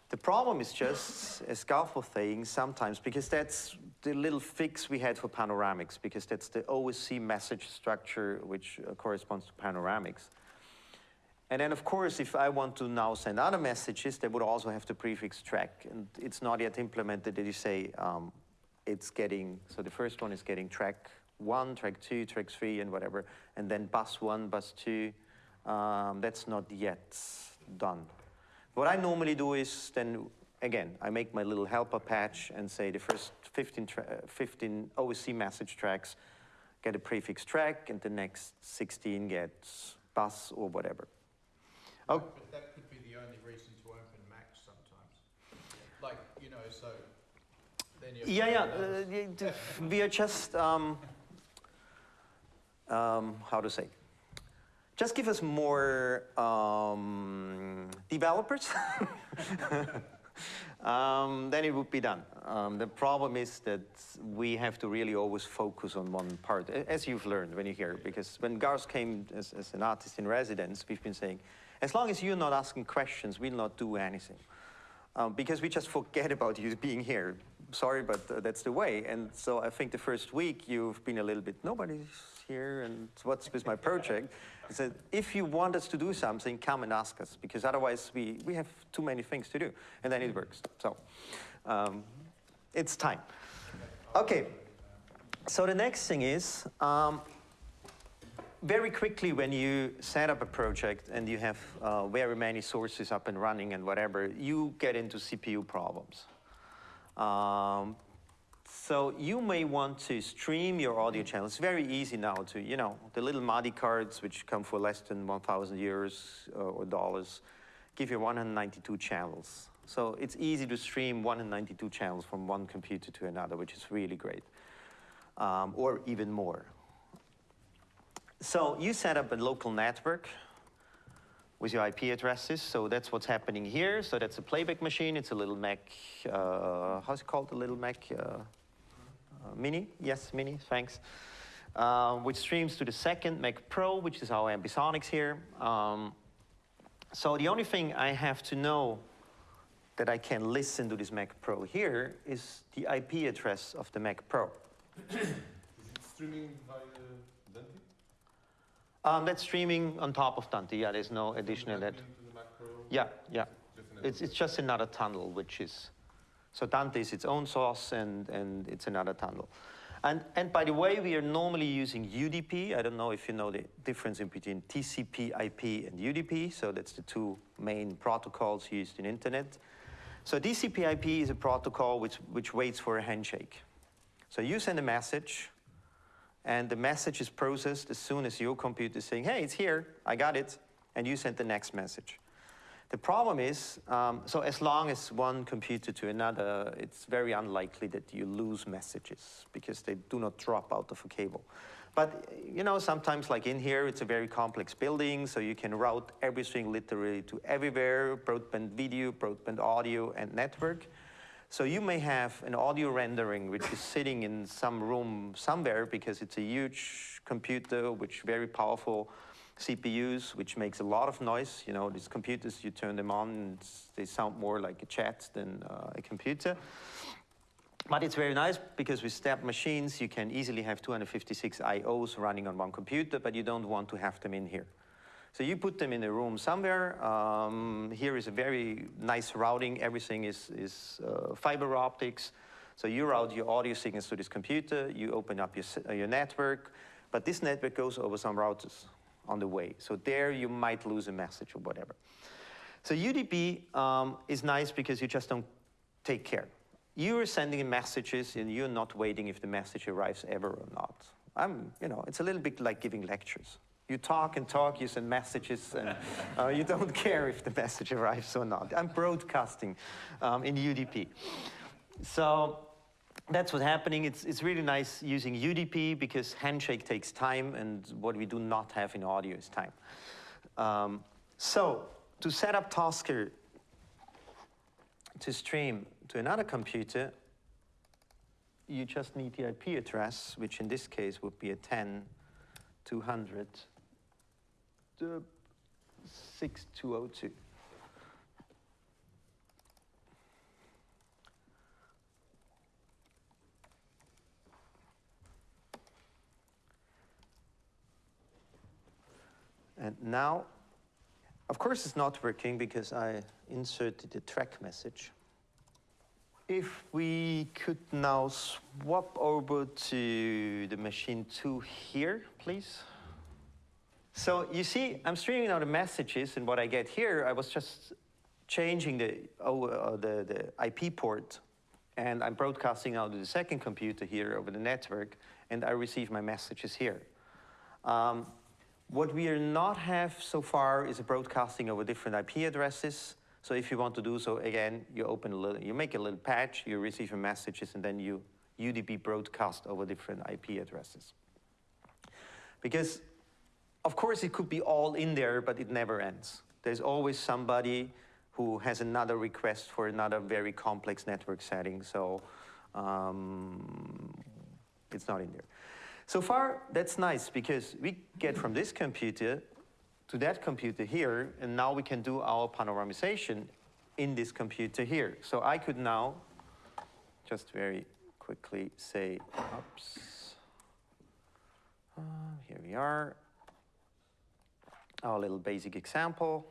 A: The problem is just, a Garth thing sometimes, because that's the little fix we had for Panoramix, because that's the OSC message structure which uh, corresponds to Panoramix. And then, of course, if I want to now send other messages, they would also have the prefix track. And it's not yet implemented that you say um, it's getting, so the first one is getting track one, track two, track three, and whatever. And then bus one, bus two. Um, that's not yet done. What I normally do is then, again, I make my little helper patch and say the first 15, tra- uh, 15 OSC message tracks get a prefix track, and the next 16 gets bus or whatever. Oh.
G: But that could be the only reason to open Max sometimes. Like, you know, so then you
A: Yeah, yeah. Uh, we are just um, um, how to say. Just give us more um, developers. um, then it would be done. Um, the problem is that we have to really always focus on one part, as you've learned when you're here. Because when Garth came as, as an artist in residence, we've been saying, as long as you're not asking questions, we'll not do anything um, because we just forget about you being here. Sorry, but uh, that's the way. And so I think the first week you've been a little bit, nobody's here, and what's with my project? I said, if you want us to do something, come and ask us, because otherwise we, we have too many things to do, and then it works. So um, it's time. Okay, so the next thing is, um, very quickly when you set up a project and you have uh, very many sources up and running and whatever, you get into CPU problems. Um, So you may want to stream your audio channel. It's very easy now to, you know, the little MADI cards which come for less than 1,000 euros uh, or dollars give you 192 channels. So it's easy to stream 192 channels from one computer to another, which is really great, um, or even more. So you set up a local network with your IP addresses. So that's what's happening here. So that's a playback machine. It's a little Mac, uh, how's it called, A little Mac uh, uh, Mini? Yes, Mini, thanks. Uh, which streams to the second Mac Pro, which is our Ambisonics here. Um, so the only thing I have to know that I can listen to this Mac Pro here is the IP address of the Mac Pro.
B: Is it streaming via Dante?
A: Um, that's streaming on top of Dante. Yeah, there's no additional that.
B: Into the Mac
A: Yeah, yeah. It's, it's just another tunnel, which is, so Dante is its own source and, and it's another tunnel. And, and by the way, we are normally using UDP. I don't know if you know the difference in between TCP IP and UDP. So that's the two main protocols used in internet. So TCP IP is a protocol which, which waits for a handshake. So you send a message, and the message is processed as soon as your computer is saying, hey, it's here, I got it, and you send the next message. The problem is, um, so as long as one computer to another, it's very unlikely that you lose messages because they do not drop out of a cable. But you know, sometimes like in here, it's a very complex building, so you can route everything literally to everywhere, broadband video, broadband audio, and network. So you may have an audio rendering which is sitting in some room somewhere because it's a huge computer which very powerful CPUs which makes a lot of noise. You know, these computers, you turn them on and they sound more like a chat than uh, a computer. But it's very nice because with step machines, you can easily have 256 IOs running on one computer, but you don't want to have them in here. So you put them in a room somewhere. Um, here is a very nice routing. Everything is, is uh, fiber optics. So you route your audio signals to this computer. You open up your, uh, your network. But this network goes over some routers on the way. So there you might lose a message or whatever. So UDP um, is nice because you just don't take care. You're sending messages and you're not waiting if the message arrives ever or not. I'm, you know, it's a little bit like giving lectures. You talk and talk, you send messages, and uh, you don't care if the message arrives or not. I'm broadcasting um, in UDP. So that's what's happening. It's, it's really nice using UDP because handshake takes time, and what we do not have in audio is time. Um, so to set up Tosca to stream to another computer, you just need the IP address, which in this case would be a 10 200 uh, 6202. And now, of course, it's not working because I inserted the track message. If we could now swap over to the machine two here, please. So you see, I'm streaming now the messages, and what I get here, I was just changing the, oh, uh, the, the IP port, and I'm broadcasting out to the second computer here over the network, and I receive my messages here. Um, what we are not have so far is a broadcasting over different IP addresses. So if you want to do so, again, you open a little, you make a little patch, you receive your messages, and then you UDP broadcast over different IP addresses. Because, of course, it could be all in there, but it never ends. There's always somebody who has another request for another very complex network setting, so um, it's not in there. So far, that's nice because we get from this computer to that computer here, and now we can do our panoramization in this computer here. So I could now just very quickly say, oops, uh, here we are, our little basic example.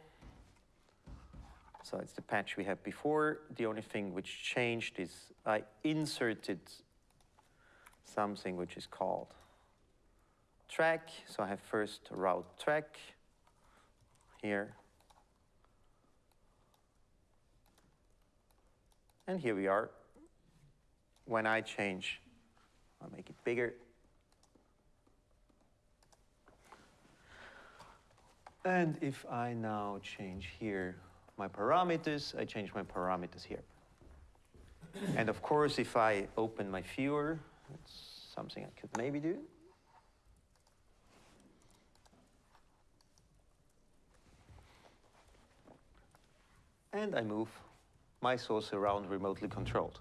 A: So it's the patch we had before. The only thing which changed is I inserted something which is called track. So I have first route track here. And here we are. When I change I'll make it bigger. And if I now change here my parameters, I change my parameters here. and of course, if I open my viewer, that's something I could maybe do. And I move my source around remotely controlled.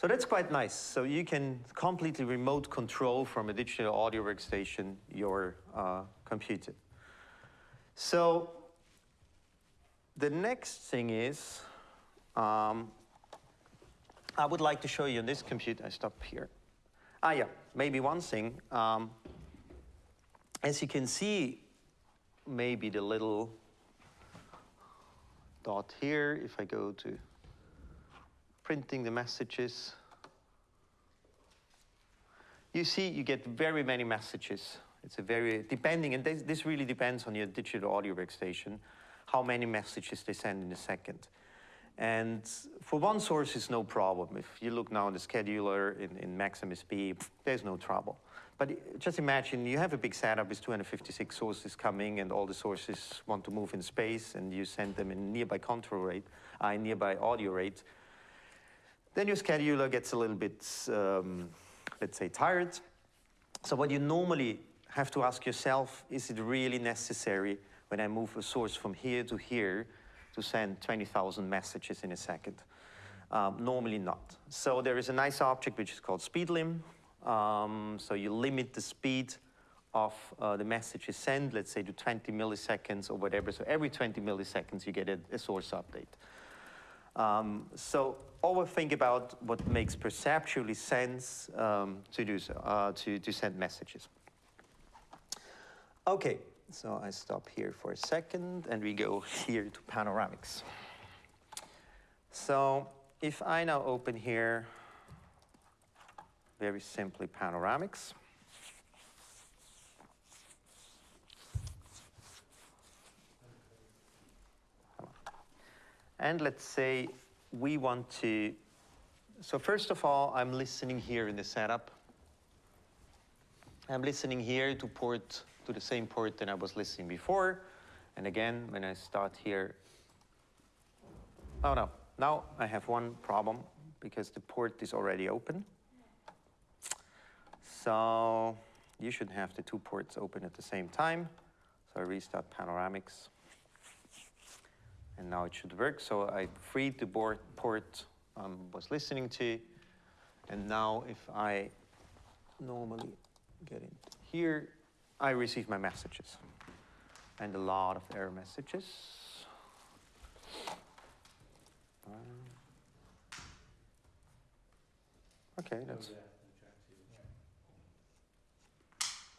A: So that's quite nice. So you can completely remote control from a digital audio workstation your uh, computer. So the next thing is, um, I would like to show you on this computer. I stop here. Ah, yeah, maybe one thing. Um, as you can see, maybe the little dot here, if I go to printing the messages, you see you get very many messages. It's a very, depending, and this, this really depends on your digital audio workstation, how many messages they send in a second. And for one source, it's no problem. If you look now in the scheduler in, in MaxMSP, there's no trouble. But just imagine you have a big setup with 256 sources coming, and all the sources want to move in space, and you send them in nearby control rate, uh, nearby audio rate. Then your scheduler gets a little bit, um, let's say, tired. So what you normally have to ask yourself, is it really necessary when I move a source from here to here to send 20,000 messages in a second? Um, normally not. So there is a nice object which is called speedlim. Um, so you limit the speed of uh, the messages sent, let's say to 20 milliseconds or whatever. So every 20 milliseconds you get a, a source update. Um, so always think about what makes perceptually sense um, to do so, uh, to, to send messages. Okay, so I stop here for a second and we go here to Panoramix. So if I now open here, very simply Panoramix. And let's say we want to, so first of all, I'm listening here in the setup. I'm listening here to port, to the same port that I was listening before. And again, when I start here, oh no, now I have one problem because the port is already open. So you should have the two ports open at the same time. So I restart Panoramix. And now it should work. So I freed the board port I um, was listening to. And now if I normally get in here, I receive my messages. And a lot of error messages. Um, Okay, that's.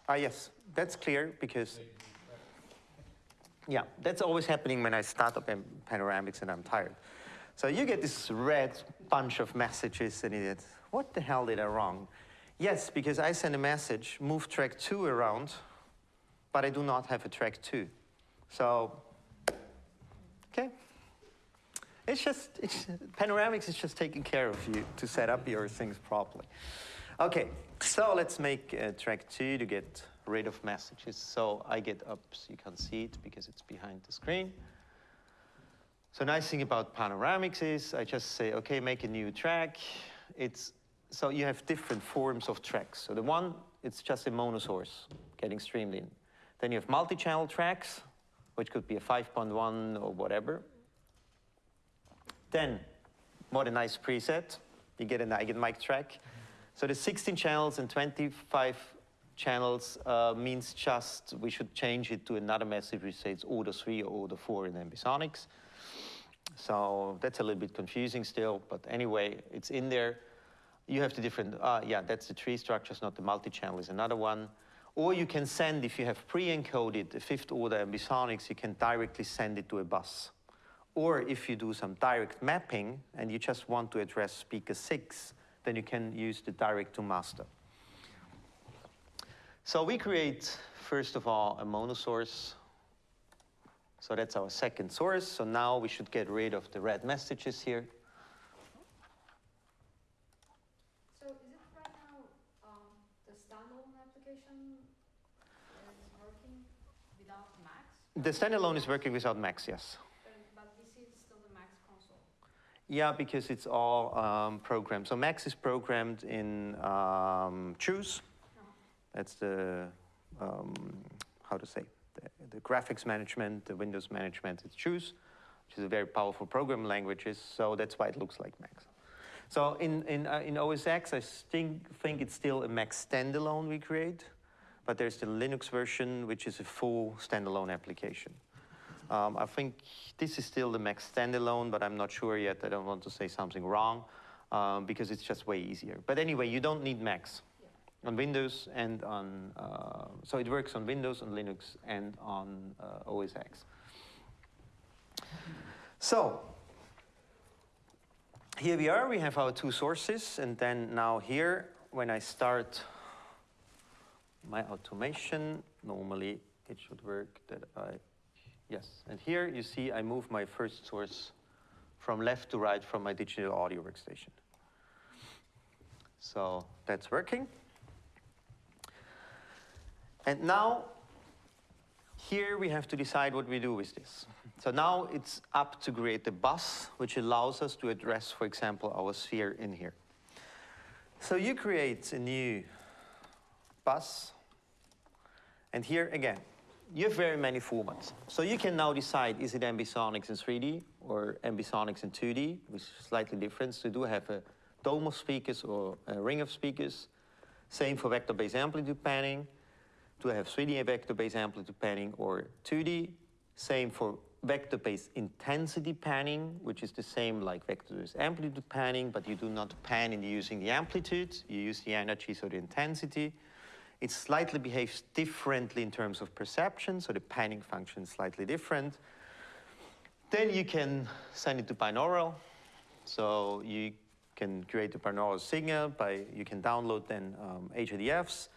A: Ah, yes, that's clear because, yeah, that's always happening when I start up in Panoramix and I'm tired. So you get this red bunch of messages and it, what the hell did I wrong? Yes, because I send a message, move track two around, but I do not have a track two. So, okay. It's just, it's, Panoramix is just taking care of you to set up your things properly. Okay, so let's make uh, track two to get rid of messages. So I get up so you can see it because it's behind the screen. So nice thing about Panoramix is I just say, okay, make a new track. It's, so you have different forms of tracks. So the one, it's just a monosource getting streamed in. Then you have multi-channel tracks, which could be a 5.1 or whatever. Then, modernized preset. You get an Eigenmic track. So the 16 channels and 25 channels uh, means just we should change it to another message which says order 3 or order 4 in Ambisonics. So that's a little bit confusing still, but anyway, it's in there. You have the different, uh, yeah, that's the tree structures, not the multi-channel is another one. Or you can send, if you have pre-encoded the fifth order ambisonics, you can directly send it to a bus. Or if you do some direct mapping and you just want to address speaker six, then you can use the direct to master. So we create, first of all, a monosource. So that's our second source. So now we should get rid of the red messages here.
F: So is it right now standalone application is working without Max,
A: The standalone is working without Max, yes.
F: but, this is still the Max console.
A: Yeah, because it's all um, programmed. So Max is programmed in um, JUCE. That's the, um, how to say, the, the graphics management, the Windows management, it's JUCE, which is a very powerful programming languages. So that's why it looks like Max. So in, in, uh, in OS X, I think, think it's still a Max standalone we create, but there's the Linux version, which is a full standalone application. Um, I think this is still the Max standalone, but I'm not sure yet. I don't want to say something wrong um, because it's just way easier. But anyway, you don't need Max on Windows and on, uh, so it works on Windows, on Linux, and on uh, OS X. So, here we are, we have our two sources, and then now here, when I start my automation, normally it should work that I Yes, and here you see I move my first source from left to right from my digital audio workstation. So that's working. And now, here we have to decide what we do with this. So now it's up to create a bus, which allows us to address, for example, our sphere in here. So you create a new bus, and here again, you have very many formats. So you can now decide, is it ambisonics in 3D or ambisonics in 2D, which is slightly different. So you do have a dome of speakers or a ring of speakers. Same for vector-based amplitude panning. Do have 3D vector-based amplitude panning or 2D? Same for vector-based intensity panning, which is the same like vector-based amplitude panning, but you do not pan in using the amplitude. You use the energy, so the intensity. It slightly behaves differently in terms of perception, so the panning function is slightly different. Then you can send it to binaural. So you can create a binaural signal by, you can download then um, HRTFs.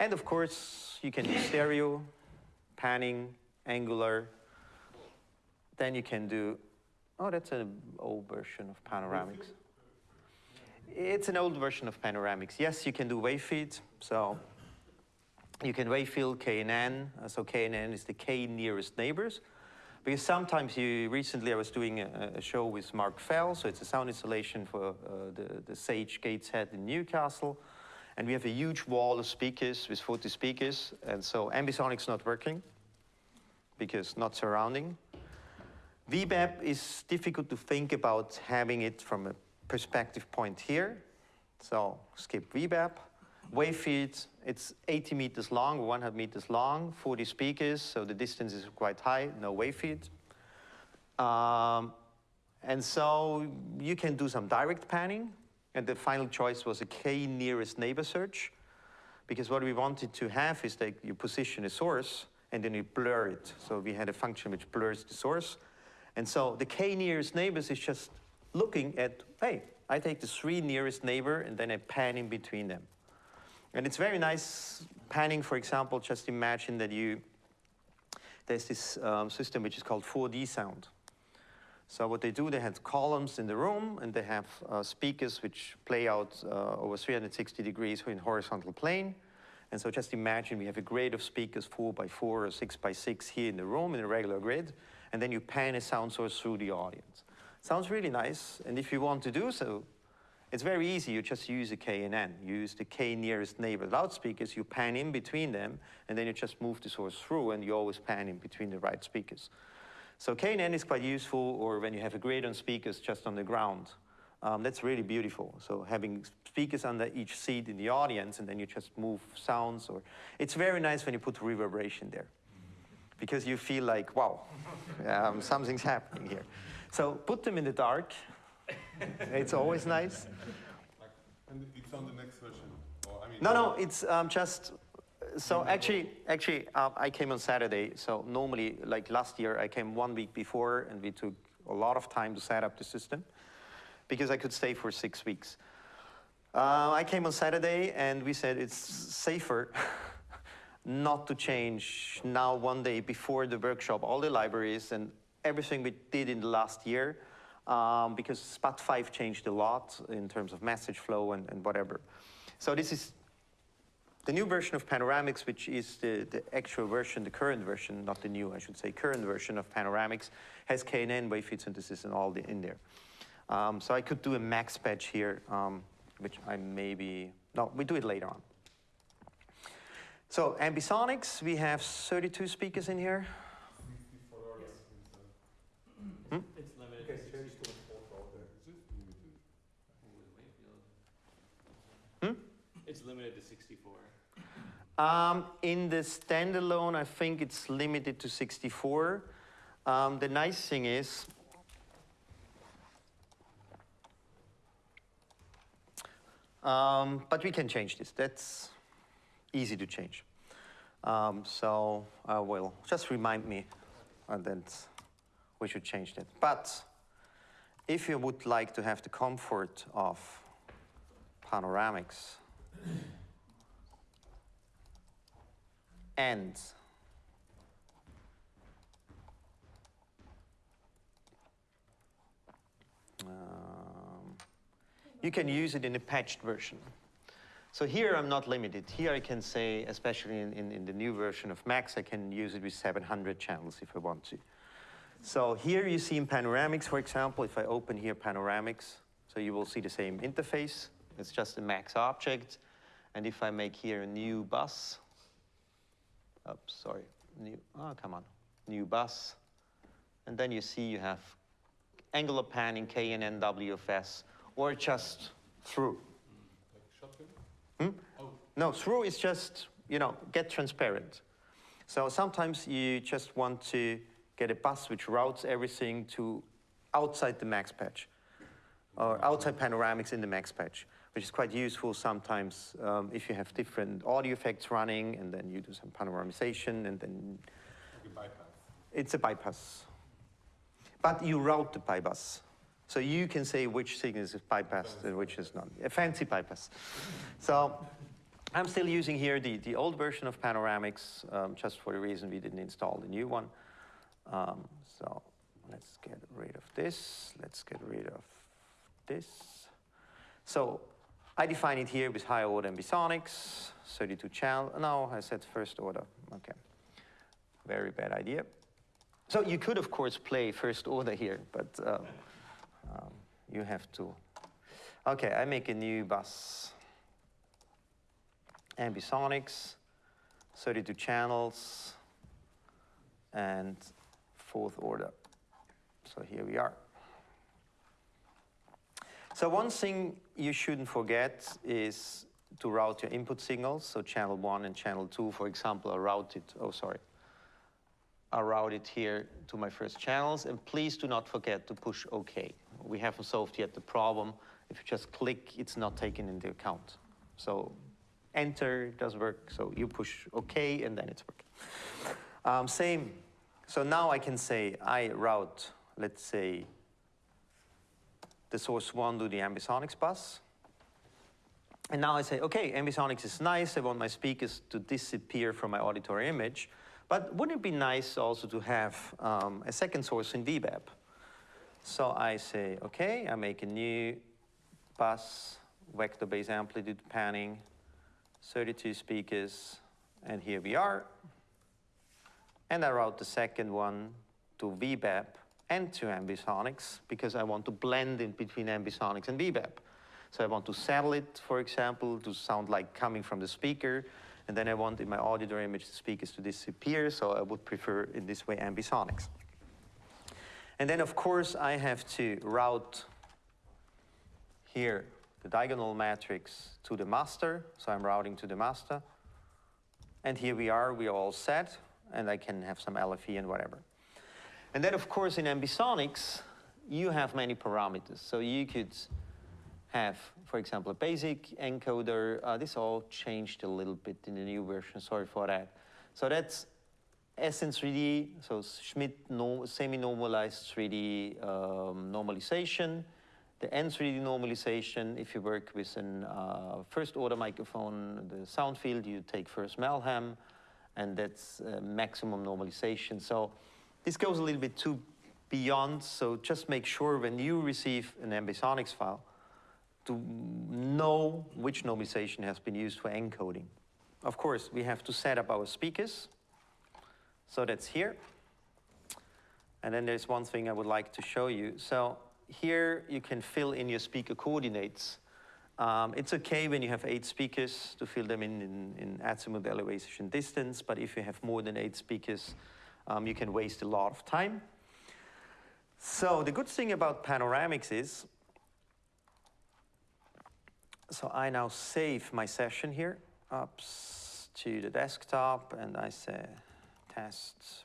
A: And of course, you can do stereo, panning, angular. Then you can do, oh, that's an old version of Panoramix. It's an old version of Panoramix. Yes, you can do wavefield. So you can wavefield KNN. Uh, so KNN is the K nearest neighbors. Because sometimes you, recently I was doing a, a show with Mark Fell, so it's a sound installation for uh, the, the Sage Gateshead in Newcastle. And we have a huge wall of speakers with 40 speakers. And so Ambisonic's not working because not surrounding. VBAP is difficult to think about having it from a perspective point here. So skip VBAP. Wavefield, it's 80 meters long, 100 meters long, 40 speakers, so the distance is quite high, no wavefield. Um, and so you can do some direct panning, and the final choice was a K nearest neighbor search, because what we wanted to have is that you position a source and then you blur it. So we had a function which blurs the source. And so the K nearest neighbors is just looking at, hey, I take the three nearest neighbor and then I pan in between them. And it's very nice panning, for example, just imagine that you, there's this um, system which is called 4D sound. So what they do, they have columns in the room and they have uh, speakers which play out uh, over 360 degrees in horizontal plane. And so just imagine we have a grid of speakers, four by four or six by six here in the room in a regular grid, and then you pan a sound source through the audience. Sounds really nice, and if you want to do so, it's very easy. You just use a K and N. You use the K nearest neighbor loudspeakers, you pan in between them, and then you just move the source through, and you always pan in between the right speakers. So K and N is quite useful, or when you have a grid on speakers just on the ground. Um, that's really beautiful. So having speakers under each seat in the audience, and then you just move sounds, or it's very nice when you put reverberation there, because you feel like, wow, um, something's happening here. So put them in the dark. it's always nice.
B: Like, and it's on the next version. Or, I mean,
A: No, no, it's um, just. So actually, actually, uh, I came on Saturday. So normally, like last year, I came one week before, and we took a lot of time to set up the system, because I could stay for six weeks. Uh, I came on Saturday, and we said it's safer not to change now one day before the workshop all the libraries and everything we did in the last year, um, because SPAT 5 changed a lot in terms of message flow and, and whatever. So this is the new version of Panoramix, which is the, the actual version, the current version, not the new, I should say, current version of Panoramix, has KNN, field synthesis, and all the, in there. Um, so I could do a max patch here, um, which I maybe, no, we do it later on. So Ambisonics, we have 32 speakers in here.
B: Sixty-four hours.
A: Hmm?
D: It's limited
C: Okay,
D: to
C: so
D: sixty.
B: Is it limited?
A: Hmm?
D: It's limited to sixty-four.
A: Um, in the standalone, I think it's limited to 64. Um, the nice thing is, um, but we can change this. That's easy to change. Um, so I will just remind me uh, that we should change that. But if you would like to have the comfort of Panoramix, and um, you can use it in a patched version. So here I'm not limited. Here I can say, especially in, in, in the new version of Max, I can use it with 700 channels if I want to. So here you see in Panoramix, for example, if I open here Panoramix, so you will see the same interface. It's just a Max object. And if I make here a new bus, oops, sorry, new, oh, come on, new bus. And then you see you have angular panning, KNN, WFS, or just through.
B: Like shotgun?
A: Hmm?
B: Oh,
A: No, through is just, you know, get transparent. So sometimes you just want to get a bus which routes everything to outside the max patch or outside Panoramix in the max patch, which is quite useful sometimes um, if you have different audio effects running and then you do some panoramization and then
B: bypass.
A: it's a bypass. But you route the bypass. So you can say which signal is bypassed and which is not. A fancy bypass. So I'm still using here the, the old version of Panoramix, um, just for the reason we didn't install the new one. Um, so let's get rid of this. Let's get rid of this. So I define it here with higher order ambisonics, 32 channel. No, I said first order. Okay. Very bad idea. So you could, of course, play first order here, but um, um, you have to. Okay, I make a new bus. Ambisonics, 32 channels, and fourth order. So here we are. So one thing you shouldn't forget is to route your input signals. So channel one and channel two, for example, are routed, oh, sorry, are routed here to my first channels. And please do not forget to push OK. We haven't solved yet the problem. If you just click, it's not taken into account. So enter does work. So you push OK, and then it's working. Um, same. So now I can say I route, let's say, the source one to the ambisonics bus. And now I say, okay, ambisonics is nice. I want my speakers to disappear from my auditory image. But wouldn't it be nice also to have um, a second source in VBAP? So I say, okay, I make a new bus, vector-based amplitude panning, 32 speakers, and here we are. And I route the second one to VBAP and to ambisonics because I want to blend in between ambisonics and VBAP. So I want to saddle it, for example, to sound like coming from the speaker, and then I want in my auditory image the speakers to disappear, so I would prefer in this way ambisonics. And then of course I have to route here the diagonal matrix to the master, so I'm routing to the master. And here we are, we are all set, and I can have some LFE and whatever. And then of course in ambisonics, you have many parameters. So you could have, for example, a basic encoder. Uh, this all changed a little bit in the new version, sorry for that. So that's SN3D, so Schmidt no, semi-normalized 3D um, normalization. The N3D normalization, if you work with a uh, first order microphone, the sound field, you take Furse-Malham, and that's uh, maximum normalization. So this goes a little bit too beyond, so just make sure when you receive an ambisonics file to know which normalization has been used for encoding. of course, we have to set up our speakers. So that's here. And then there's one thing I would like to show you. So here you can fill in your speaker coordinates. Um, it's okay when you have eight speakers to fill them in, in, in azimuth elevation distance, but if you have more than eight speakers, um, you can waste a lot of time. So the good thing about Panoramix is, so I now save my session here up to the desktop and I say test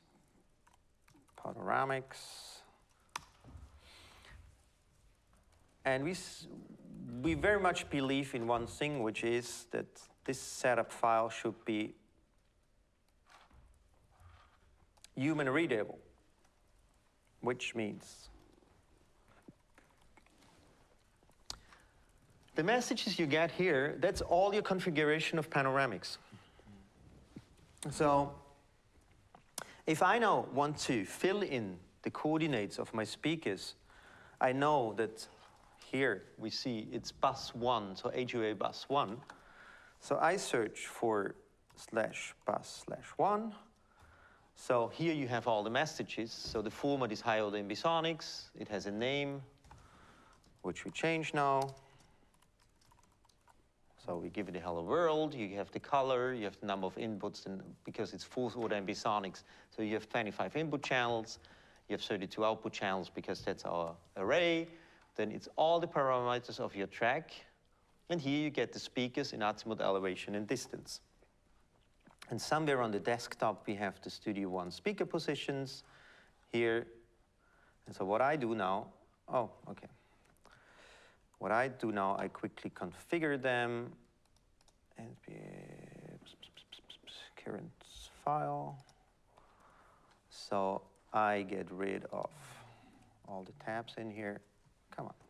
A: Panoramix. And we, we very much believe in one thing, which is that this setup file should be human readable, which means the messages you get here, that's all your configuration of Panoramix. So if I now want to fill in the coordinates of my speakers, I know that here we see it's bus one, so HOA bus one. So I search for slash bus slash one. So here you have all the messages. So the format is high order ambisonics. It has a name, which we change now. So we give it a hello world, you have the color, you have the number of inputs, and because it's fourth order ambisonics, so you have 25 input channels, you have 32 output channels because that's our array. Then it's all the parameters of your track. And here you get the speakers in azimuth elevation and distance. And somewhere on the desktop, we have the Studio One speaker positions here. And so what I do now, oh, okay. What I do now, I quickly configure them. And current file. So I get rid of all the tabs in here. Come on.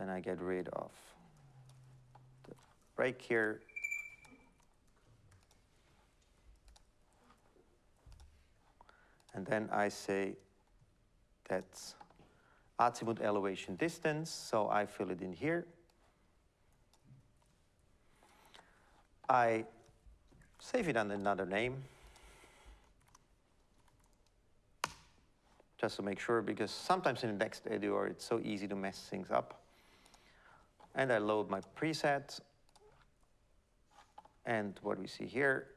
A: Then I get rid of the break here. And then I say that's azimuth elevation distance, so I fill it in here. I save it under another name. Just to make sure, because sometimes in the next editor it's so easy to mess things up. And I load my preset. And what we see here,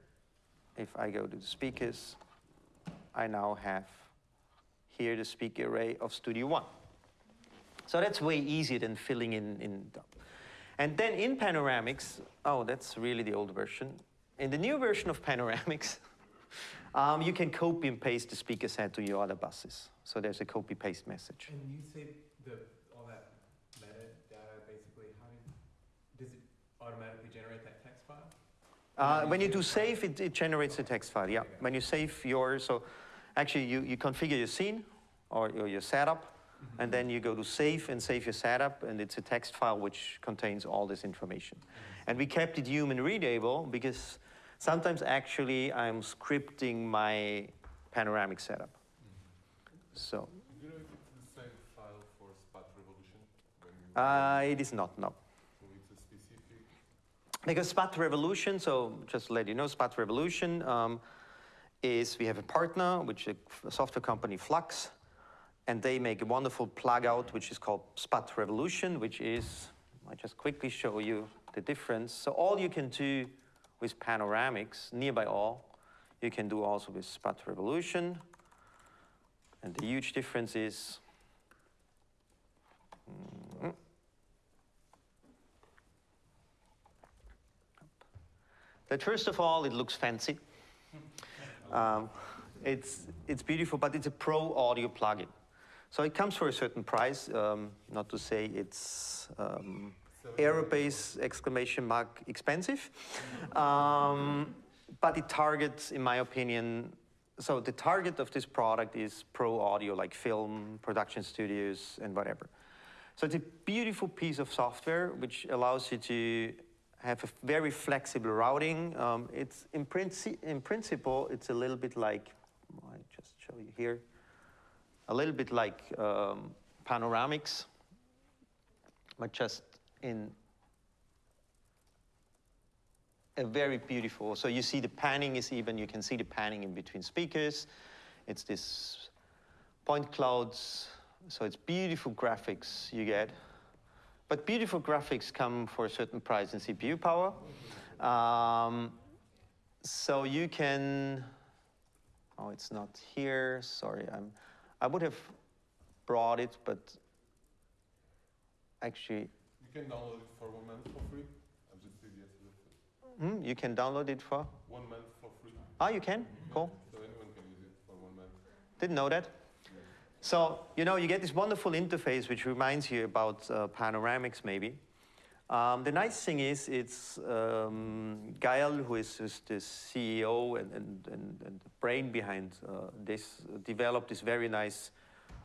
A: if I go to the speakers, I now have here the speaker array of Studio One. So that's way easier than filling in, in and then in Panoramix, oh, that's really the old version. In the new version of Panoramix, um, you can copy and paste the speaker set to your other buses. So there's a copy paste message.
C: And you say the, all that metadata, basically, how do, does it automatically generate that text file?
A: Uh, when you do save, it, it generates a text file, yeah.
C: Okay.
A: When you save your, so actually you, you configure your scene or, or your setup, and then you go to save and save your setup, and it's a text file which contains all this information. And we kept it human readable because sometimes actually I'm scripting my panoramic setup. So
B: you know if it's the same file for Spat Revolution? When you
A: uh, it is not, no.
B: so it's a specific.
A: Because Spat Revolution, so just to let you know, Spat Revolution um, is we have a partner, which is a software company Flux, and they make a wonderful plug out which is called Spat Revolution, which is, I just quickly show you the difference. So all you can do with Panoramix, nearby all, you can do also with Spat Revolution. And the huge difference is mm, that first of all, it looks fancy. Um, it's, it's beautiful, but it's a pro audio plugin. So it comes for a certain price, um, not to say it's um, aerobase exclamation mark expensive. Um, but it targets, in my opinion, so the target of this product is pro audio, like film, production studios, and whatever. So it's a beautiful piece of software which allows you to have a very flexible routing. Um, it's in, princi in principle, it's a little bit like, I just show you here, a little bit like um, Panoramix. but just in a very beautiful. So you see the panning is even. You can see the panning in between speakers. It's this point clouds. So it's beautiful graphics you get. But beautiful graphics come for a certain price in CPU power. Um, so you can. Oh, it's not here. Sorry, I'm. I would have brought it, but actually,
B: You can download it for one month for free. I've just did
A: hmm, you can download it for.
B: One month for free.
A: Ah, you can. Cool.
B: So anyone can use it for one month.
A: Didn't know that. So, you know, you get this wonderful interface which reminds you about uh, Panoramix, maybe. Um, the nice thing is, it's um, Gael, who is, is the CEO and, and, and, and the brain behind uh, this, developed this very nice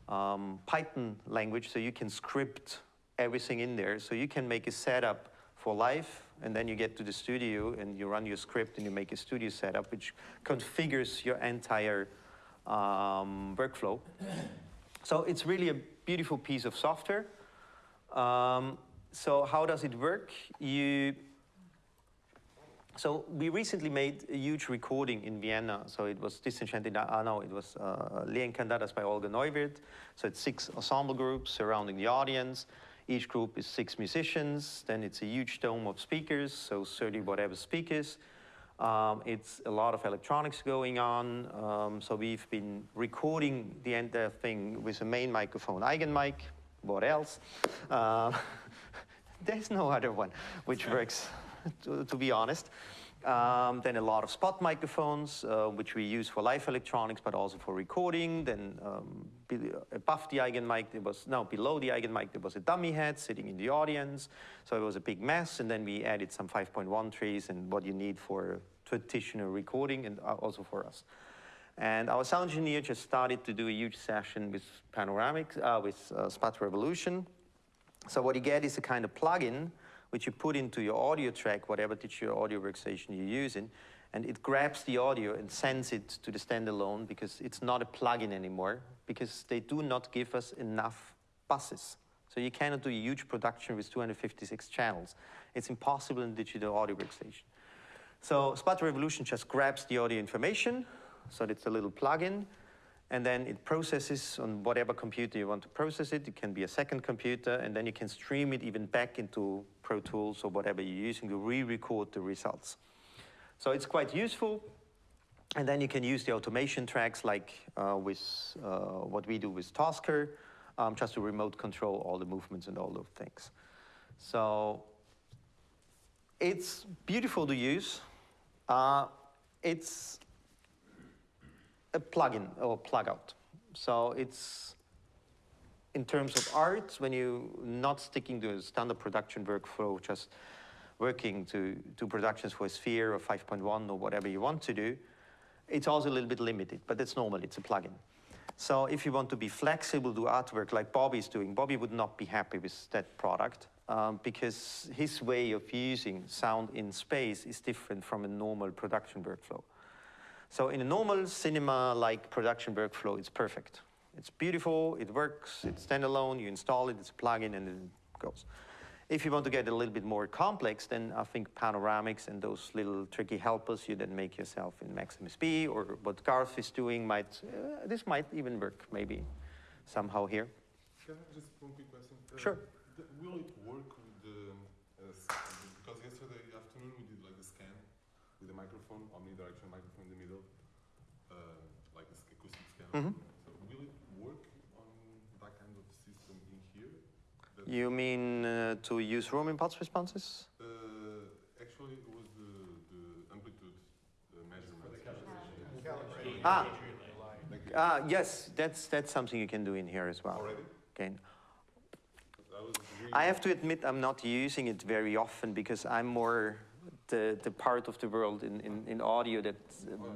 A: um, Python language, so you can script everything in there. So you can make a setup for live, and then you get to the studio and you run your script and you make a studio setup, which configures your entire um, workflow. So it's really a beautiful piece of software. Um, so how does it work? You so we recently made a huge recording in Vienna. So it was Disenchanted Ah no, it was uh, Le Encantadas by Olga Neuwirth. So it's six ensemble groups surrounding the audience. Each group is six musicians. Then it's a huge dome of speakers, so 30 whatever speakers. Um, it's a lot of electronics going on. Um, so we've been recording the entire thing with a main microphone, Eigenmike. What else? Uh, there's no other one which works, to, to be honest. Um, then a lot of spot microphones, uh, which we use for live electronics, but also for recording. Then um, above the Eigenmike, there was, no, below the Eigenmike, there was a dummy head sitting in the audience. So it was a big mess. And then we added some 5.1 trees and what you need for traditional recording and uh, also for us. And our sound engineer just started to do a huge session with Panoramic, uh, with uh, Spat Revolution. So what you get is a kind of plugin which you put into your audio track, whatever digital audio workstation you're using, and it grabs the audio and sends it to the standalone because it's not a plugin anymore because they do not give us enough buses. So you cannot do a huge production with 256 channels. It's impossible in digital audio workstation. So Spat Revolution just grabs the audio information, so it's a little plugin, and then it processes on whatever computer you want to process it. It can be a second computer, and then you can stream it even back into Pro Tools or whatever you're using to re-record the results. So it's quite useful. And then you can use the automation tracks like uh, with uh, what we do with Tosca, um, just to remote control all the movements and all those things. So it's beautiful to use. Uh, it's a plugin or plug out. So it's in terms of art, when you're not sticking to a standard production workflow, just working to, to productions for a Sphere or 5.1 or whatever you want to do, it's also a little bit limited, but that's normal, it's a plugin. So if you want to be flexible, do artwork like Bobby's doing, Bobby would not be happy with that product um, because his way of using sound in space is different from a normal production workflow. So in a normal cinema-like production workflow, it's perfect. It's beautiful, it works, it's standalone, you install it, it's a plugin, and it goes. If you want to get a little bit more complex, then I think Panoramix and those little tricky helpers you then make yourself in MaxMSP, or what Garth is doing might, uh, this might even work maybe somehow here.
B: Can I just one quick question? Uh,
A: Sure.
B: th- will it work with the, uh, s- because yesterday afternoon we did like a scan with a microphone, omnidirectional microphone in the middle, uh, like a s- acoustic scan.
A: Mhm.
B: So will it work on that kind of system in here? That-
A: You mean uh, to use room impulse responses?
B: Uh, actually, it was the, the amplitude uh, measurement.
G: Calibrating.
A: Ah.
B: Like,
A: Ah, yes, that's, that's something you can do in here as well.
B: Already?
A: Okay.
B: That was really.
A: I have to admit I'm not using it very often because I'm more the, the part of the world in, in, in audio that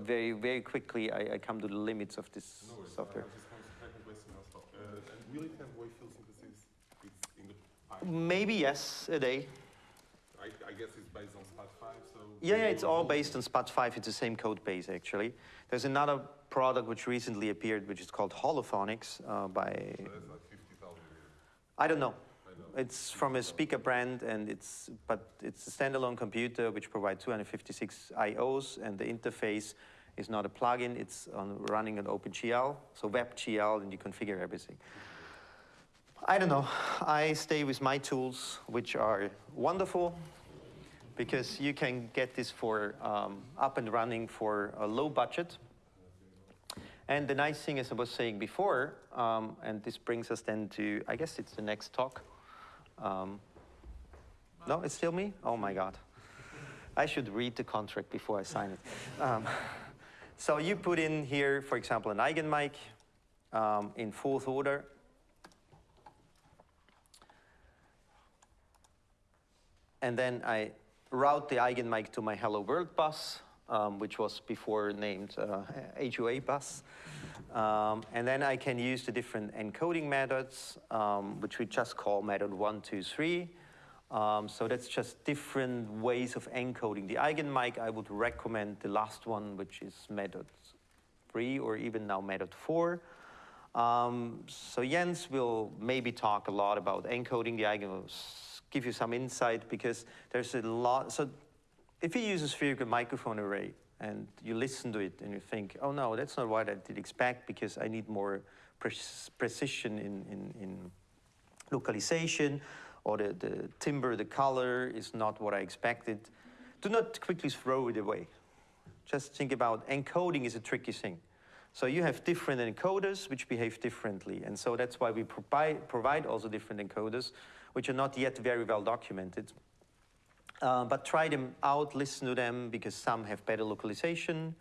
A: very, very quickly I, I come to the limits of this
B: No
A: software.
B: I just want to second question also. Uh, and will it have wave field synthesis? It's in the pipe.
A: Maybe yes, a day.
B: I, I guess it's based on SPAT 5, so.
A: Yeah, yeah, it's all based on SPAT 5. It's the same code base, actually. There's another product which recently appeared, which is called Holophonix uh, by,
B: So that's like 50,000.
A: I don't know. It's from a speaker brand, and it's but it's a standalone computer which provides 256 I/Os, and the interface is not a plugin. It's on running an OpenGL, so WebGL, and you configure everything. I don't know. I stay with my tools, which are wonderful, because you can get this for um, up and running for a low budget. And the nice thing, as I was saying before, um, and this brings us then to, I guess it's the next talk. Um, no, it's still me? Oh my God. I should read the contract before I sign it. Um, so you put in here, for example, an Eigenmike um, in fourth order. And then I route the Eigenmike to my Hello World bus, um, which was before named uh, HOA bus. Um, and then I can use the different encoding methods, um, which we just call method one, two, three. Um, so that's just different ways of encoding the Eigenmike. I would recommend the last one, which is method three, or even now method four. Um, so Jens will maybe talk a lot about encoding the Eigenmikes, give you some insight because there's a lot. So if you use a spherical microphone array and you listen to it and you think, oh no, that's not what I did expect because I need more pre precision in, in, in localization or the, the timbre, the color is not what I expected, do not quickly throw it away. Just think about encoding is a tricky thing. So you have different encoders which behave differently. And so that's why we provide, provide also different encoders, which are not yet very well documented. Uh, but try them out, listen to them, because some have better localization,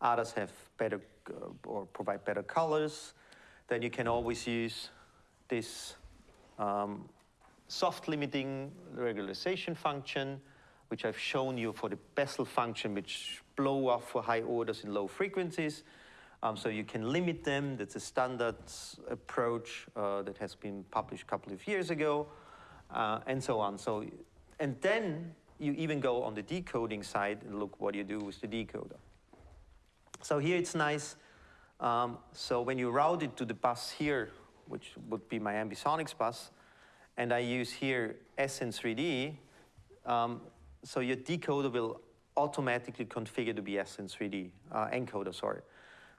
A: others have better uh, or provide better colors. Then you can always use this um, soft limiting regularization function, which I've shown you for the Bessel function, which blow off for high orders in low frequencies. Um, so you can limit them. That's a standard approach uh, that has been published a couple of years ago, uh, and so on. So, and then you even go on the decoding side and look what you do with the decoder. So here it's nice. Um, so when you route it to the bus here, which would be my ambisonics bus, and I use here SN3D, um, so your decoder will automatically configure to be SN3D, uh, encoder, sorry.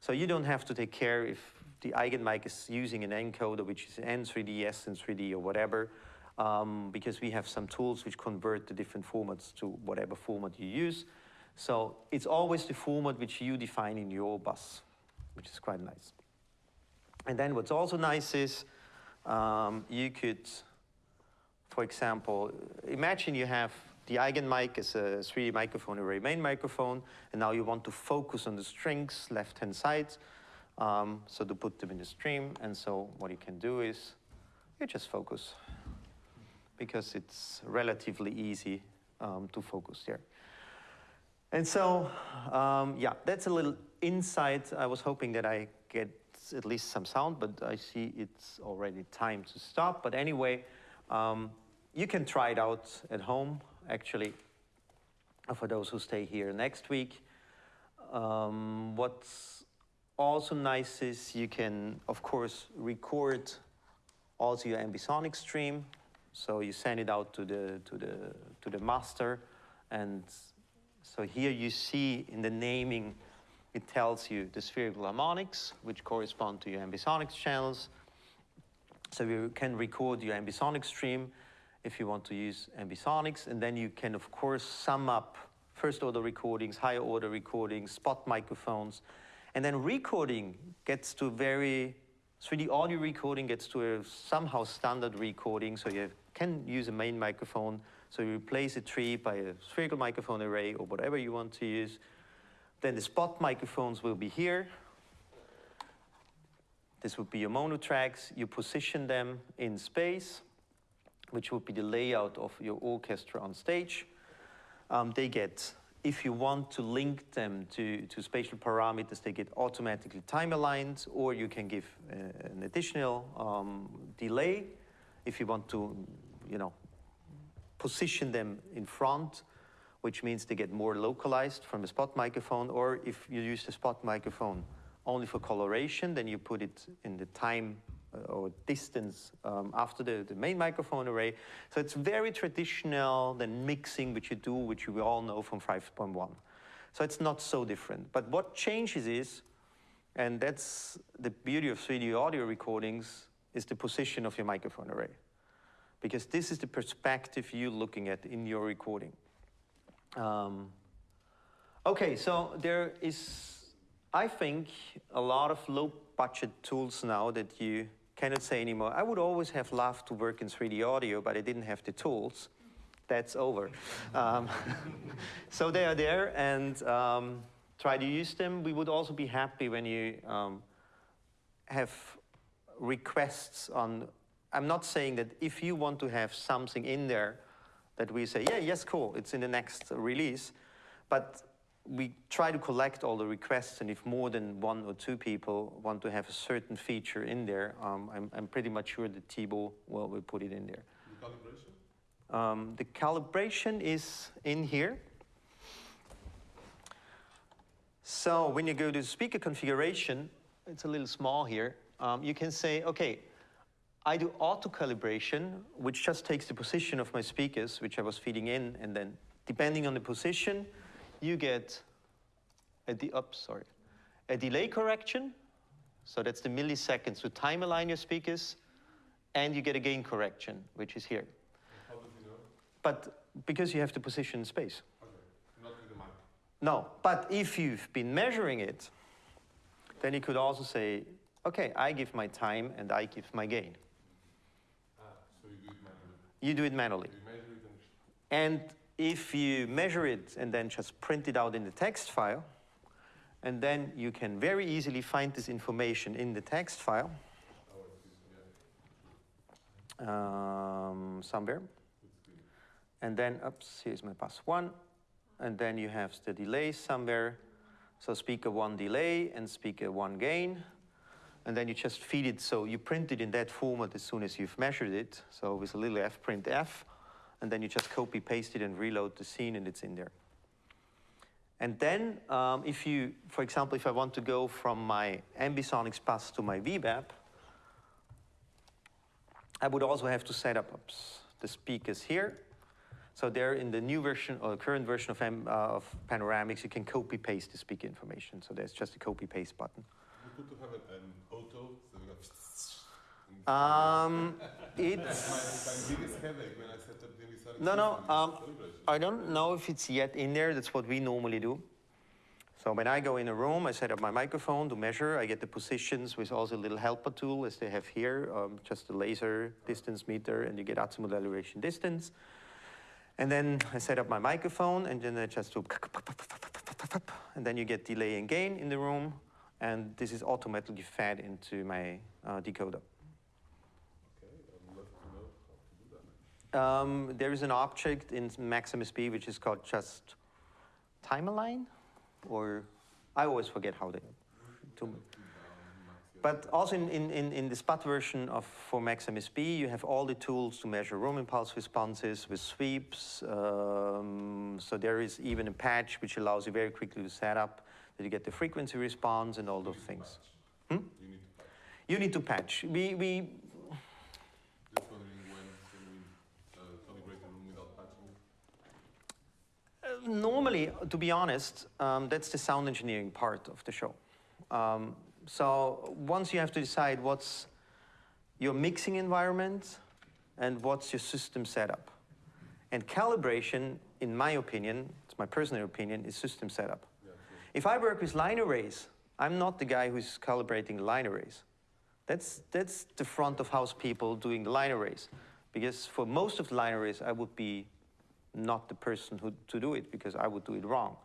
A: So you don't have to take care if the Eigenmike is using an encoder, which is N3D, SN3D, or whatever, um, because we have some tools which convert the different formats to whatever format you use. So it's always the format which you define in your bus, which is quite nice. And then what's also nice is um, you could, for example, imagine you have the Eigenmike is a 3D microphone array main microphone, and now you want to focus on the strings left-hand side, um, so to put them in the stream, and so what you can do is you just focus, because it's relatively easy um, to focus there. And so, um, yeah, that's a little insight. I was hoping that I get at least some sound, but I see it's already time to stop. But anyway, um, you can try it out at home actually, for those who stay here next week. Um, what's also nice is you can, of course, record also your ambisonic stream. So you send it out to the, to the, to the master. And so here you see in the naming, it tells you the spherical harmonics, which correspond to your ambisonics channels. So you can record your ambisonic stream if you want to use ambisonics. And then you can, of course, sum up first order recordings, higher order recordings, spot microphones. And then recording gets to very, 3D audio recording gets to a somehow standard recording. So you can use a main microphone. So you replace a tree by a spherical microphone array or whatever you want to use. Then the spot microphones will be here. This would be your mono tracks. You position them in space which would be the layout of your orchestra on stage. Um, they get, if you want to link them to, to spatial parameters, they get automatically time aligned, or you can give uh, an additional um, delay if you want to, you know, position them in front, which means they get more localized from a spot microphone, or if you use the spot microphone only for coloration, then you put it in the time or distance um, after the, the main microphone array. So it's very traditional than mixing, which you do, which we all know from 5.1. So it's not so different. But what changes is, and that's the beauty of 3D audio recordings, is the position of your microphone array. Because this is the perspective you're looking at in your recording. Um, okay, so there is, I think, a lot of low budget tools now that you cannot say anymore. I would always have loved to work in 3D audio, but I didn't have the tools. That's over. Um, so they are there, and um, try to use them. We would also be happy when you um, have requests on. I'm not saying that if you want to have something in there that we say, yeah, yes, cool, it's in the next release, but we try to collect all the requests, and if more than one or two people want to have a certain feature in there, um, I'm, I'm pretty much sure that Thibaut will, will put it in there.
B: The calibration?
A: Um, the calibration is in here. So when you go to speaker configuration, it's a little small here. Um, you can say, okay, I do auto calibration, which just takes the position of my speakers, which I was feeding in, and then depending on the position, you get a de- oops, sorry, a delay correction. So that's the milliseconds to time align your speakers, and you get a gain correction, which is here.
B: How does know?
A: But because you have to position in space.
B: The.
A: No, but if you've been measuring it, then you could also say, okay, I give my time and I give my gain.
B: Ah, so you do it manually.
A: You do it manually.
B: You measure it and
A: if you measure it and then just print it out in the text file, and then you can very easily find this information in the text file
B: I see. Yeah,
A: um, somewhere. And then, oops, here's my pass one. And then you have the delay somewhere. So speaker one delay and speaker one gain. And then you just feed it. So you print it in that format as soon as you've measured it. So with a little f print f. And then you just copy paste it and reload the scene and it's in there. And then um, if you, for example, if I want to go from my Ambisonics bus to my VBAP, I would also have to set up the speakers here. So there in the new version or the current version of, M, uh, of Panoramix, you can copy paste the speaker information. So there's just a copy paste button.
B: Could have an, an auto, so.
A: Um, it's,
B: my, my biggest headache when I set up the
A: No, no, um. I don't know if it's yet in there. That's what we normally do. So when I go in a room, I set up my microphone to measure. I get the positions with also a little helper tool as they have here, um, just a laser distance meter, and you get azimuth elevation distance. And then I set up my microphone, and then I just do, and then you get delay and gain in the room, and this is automatically fed into my uh, decoder.
B: Okay, I'd love to know how to do that.
A: Um, there is an object in MaxMSP which is called just time align, or I always forget how they. To, but also in, in, in, in the SPAT version of for MaxMSP, you have all the tools to measure room impulse responses with sweeps. Um, so there is even a patch which allows you very quickly to set up that you get the frequency response and all those things. Hmm?
B: You need to patch.
A: We, we?
B: Uh,
A: Normally, to be honest, um, that's the sound engineering part of the show. Um, so once you have to decide what's your mixing environment and what's your system setup. And calibration, in my opinion, it's my personal opinion, is system setup. If I work with line arrays, I'm not the guy who's calibrating line arrays. That's, that's the front of house people doing the line arrays. Because for most of the line arrays, I would be not the person who, to do it because I would do it wrong.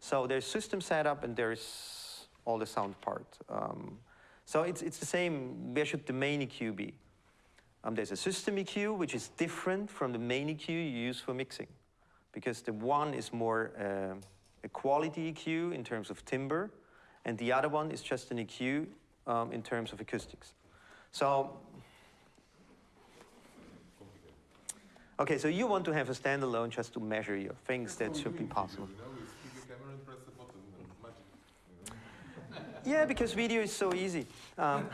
A: So there's system setup and there's all the sound part. Um, so it's, it's the same, where should the main EQ be? Um, there's a system EQ, which is different from the main EQ you use for mixing. Because the one is more uh, a quality EQ in terms of timbre, and the other one is just an EQ um, in terms of acoustics. So, okay, so you want to have a standalone just to measure your things, that should be possible. Yeah, because video is so easy. Um,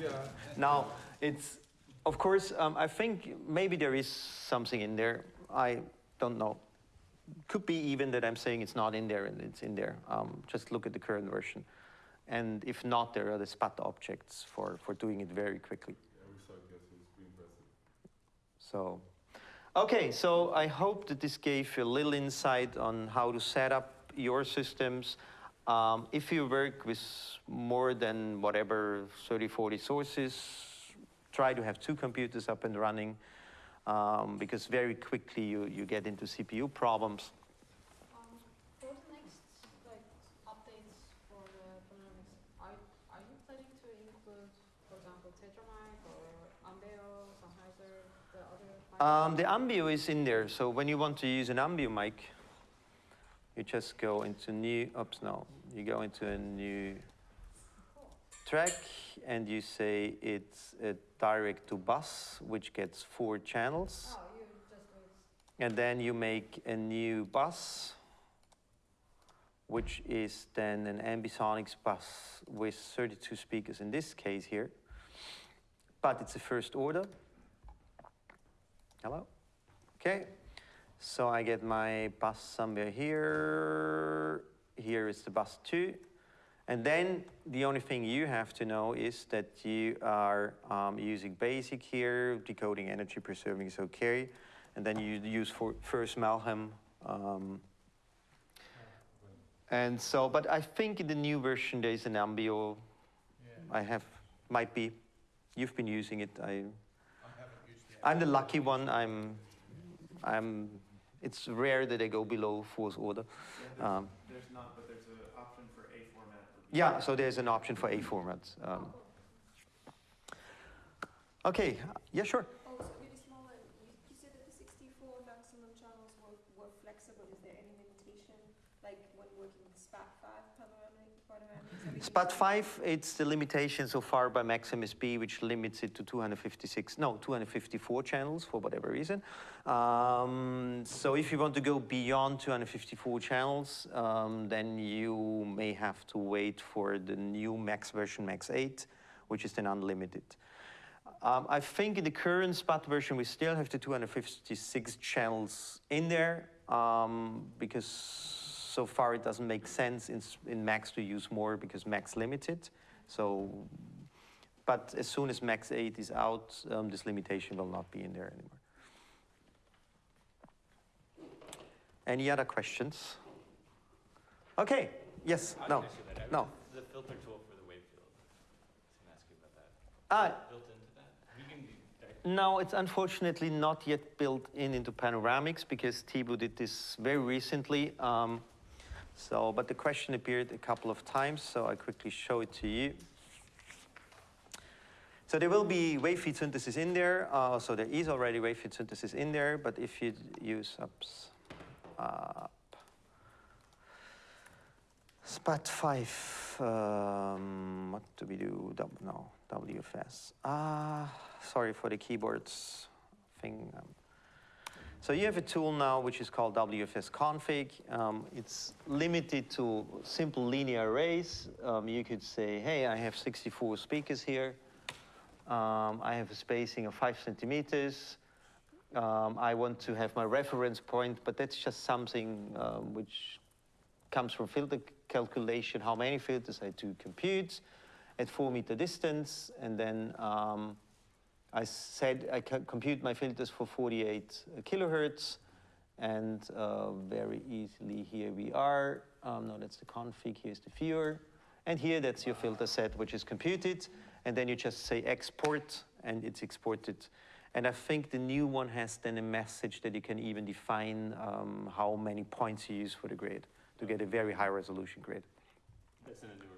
B: Yeah.
A: now, it's, of course, um, I think maybe there is something in there. I don't know. Could be even that I'm saying it's not in there and it's in there. Um, just look at the current version. And if not, there are the SPAT objects for, for doing it very quickly. So, okay, so I hope that this gave you a little insight on how to set up your systems. Um, if you work with more than whatever 30, 40 sources, try to have two computers up and running um, because very quickly you, you get into CPU problems.
F: Um, for the next like updates for the Panoramix, are, are you planning to include, for example, Tetramic or Ambeo, Sennheiser, the other?
A: Um, the Ambeo is in there, so when you want to use an Ambeo mic, you just go into new, oops, no, you go into a new track and you say it's a direct to bus, which gets four channels.
F: Oh, you just.
A: And then you make a new bus, which is then an Ambisonics bus with 32 speakers in this case here. But it's a first order. Hello? Okay. So I get my bus somewhere here. Here is the bus two. And then the only thing you have to know is that you are um, using basic here, decoding energy preserving is okay. And then you use for Furse-Malham. Um, and so, but I think in the new version there's an Ambeo.
G: Yeah,
A: I have, might be. You've been using it. I,
G: I haven't used the.
A: I'm the lucky one. I'm, I'm. It's rare that I go below fourth order. Um,
D: There's not, but there's an option for A format.
A: Yeah, so there's an option for A formats. Um, okay. Yeah, sure.
H: Oh, so really small one. You, you said that the 64 maximum channels were, were flexible. Is there any limitation, like when working with SPAT 5 panoramic,
A: SPAT 5, it's the limitation so far by MaxMSP, which limits it to 256, no, 254 channels for whatever reason. Um, so if you want to go beyond 254 channels, um, then you may have to wait for the new Max version, Max 8, which is then unlimited. Um, I think in the current SPAT version, we still have the 256 channels in there um, because so far it doesn't make sense in, in Max to use more because Max limited. So, but as soon as Max 8 is out, um, this limitation will not be in there anymore. Any other questions? Okay, yes, no,
D: gonna say that. I
A: no.
D: The filter tool for the wave field. I was gonna ask you about that.
A: Ah,
D: Is Built into that? Can.
A: No, it's unfortunately not yet built in into Panoramix because Thibaut did this very recently. Um, so, but the question appeared a couple of times, so I quickly show it to you. So there will be wavefield synthesis in there. Uh, so there is already wavefield synthesis in there, but if you use ups, up, SPAT 5, um, what do we do? W, no, WFS. Ah, sorry for the keyboards thing. Um, so you have a tool now which is called WFS config. Um, it's limited to simple linear arrays. Um, you could say, hey, I have 64 speakers here. Um, I have a spacing of five centimeters. Um, I want to have my reference point, but that's just something um, which comes from filter calculation, how many filters I do compute at four meter distance, and then um, I said I can compute my filters for 48 kilohertz, and uh, very easily here we are. Um, no, that's the config. Here's the viewer, and here that's your filter set, which is computed, and then you just say export, and it's exported. And I think the new one has then a message that you can even define um, how many points you use for the grade to get a very high resolution grade.
D: That's in a newer.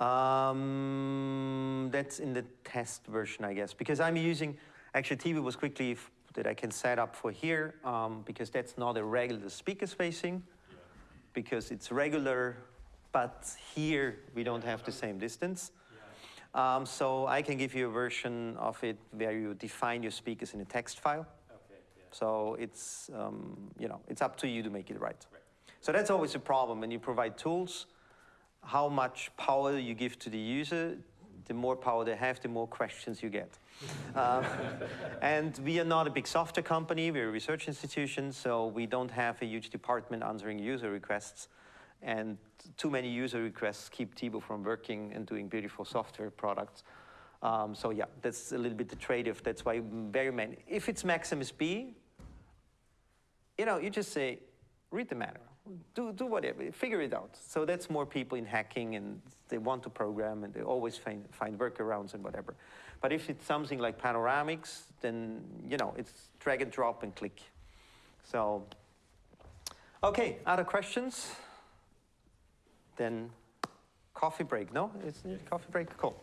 A: Um, that's in the test version, I guess, because I'm using, actually TV was quickly that I can set up for here, um, because that's not a regular speaker spacing,
D: Yeah.
A: because it's regular, but here we don't have the same distance.
D: Yeah.
A: Um, so I can give you a version of it where you define your speakers in a text file.
D: Okay, yeah.
A: So it's, um, you know, it's up to you to make it right.
D: Right.
A: So that's always a problem when you provide tools. How much power you give to the user the more power they have, the more questions you get. Um, and we are not a big software company, we're a research institution, so we don't have a huge department answering user requests. And too many user requests keep Thibaut from working and doing beautiful software products. Um, so yeah, that's a little bit the trade-off. That's why very many. If it's MaxMSP, you know, you just say, read the manual, do, do whatever, figure it out. So that's more people in hacking and they want to program and they always find, find workarounds and whatever. But if it's something like Panoramix, then, you know, it's drag and drop and click. So, okay, other questions? Then coffee break, no? It's coffee break, cool.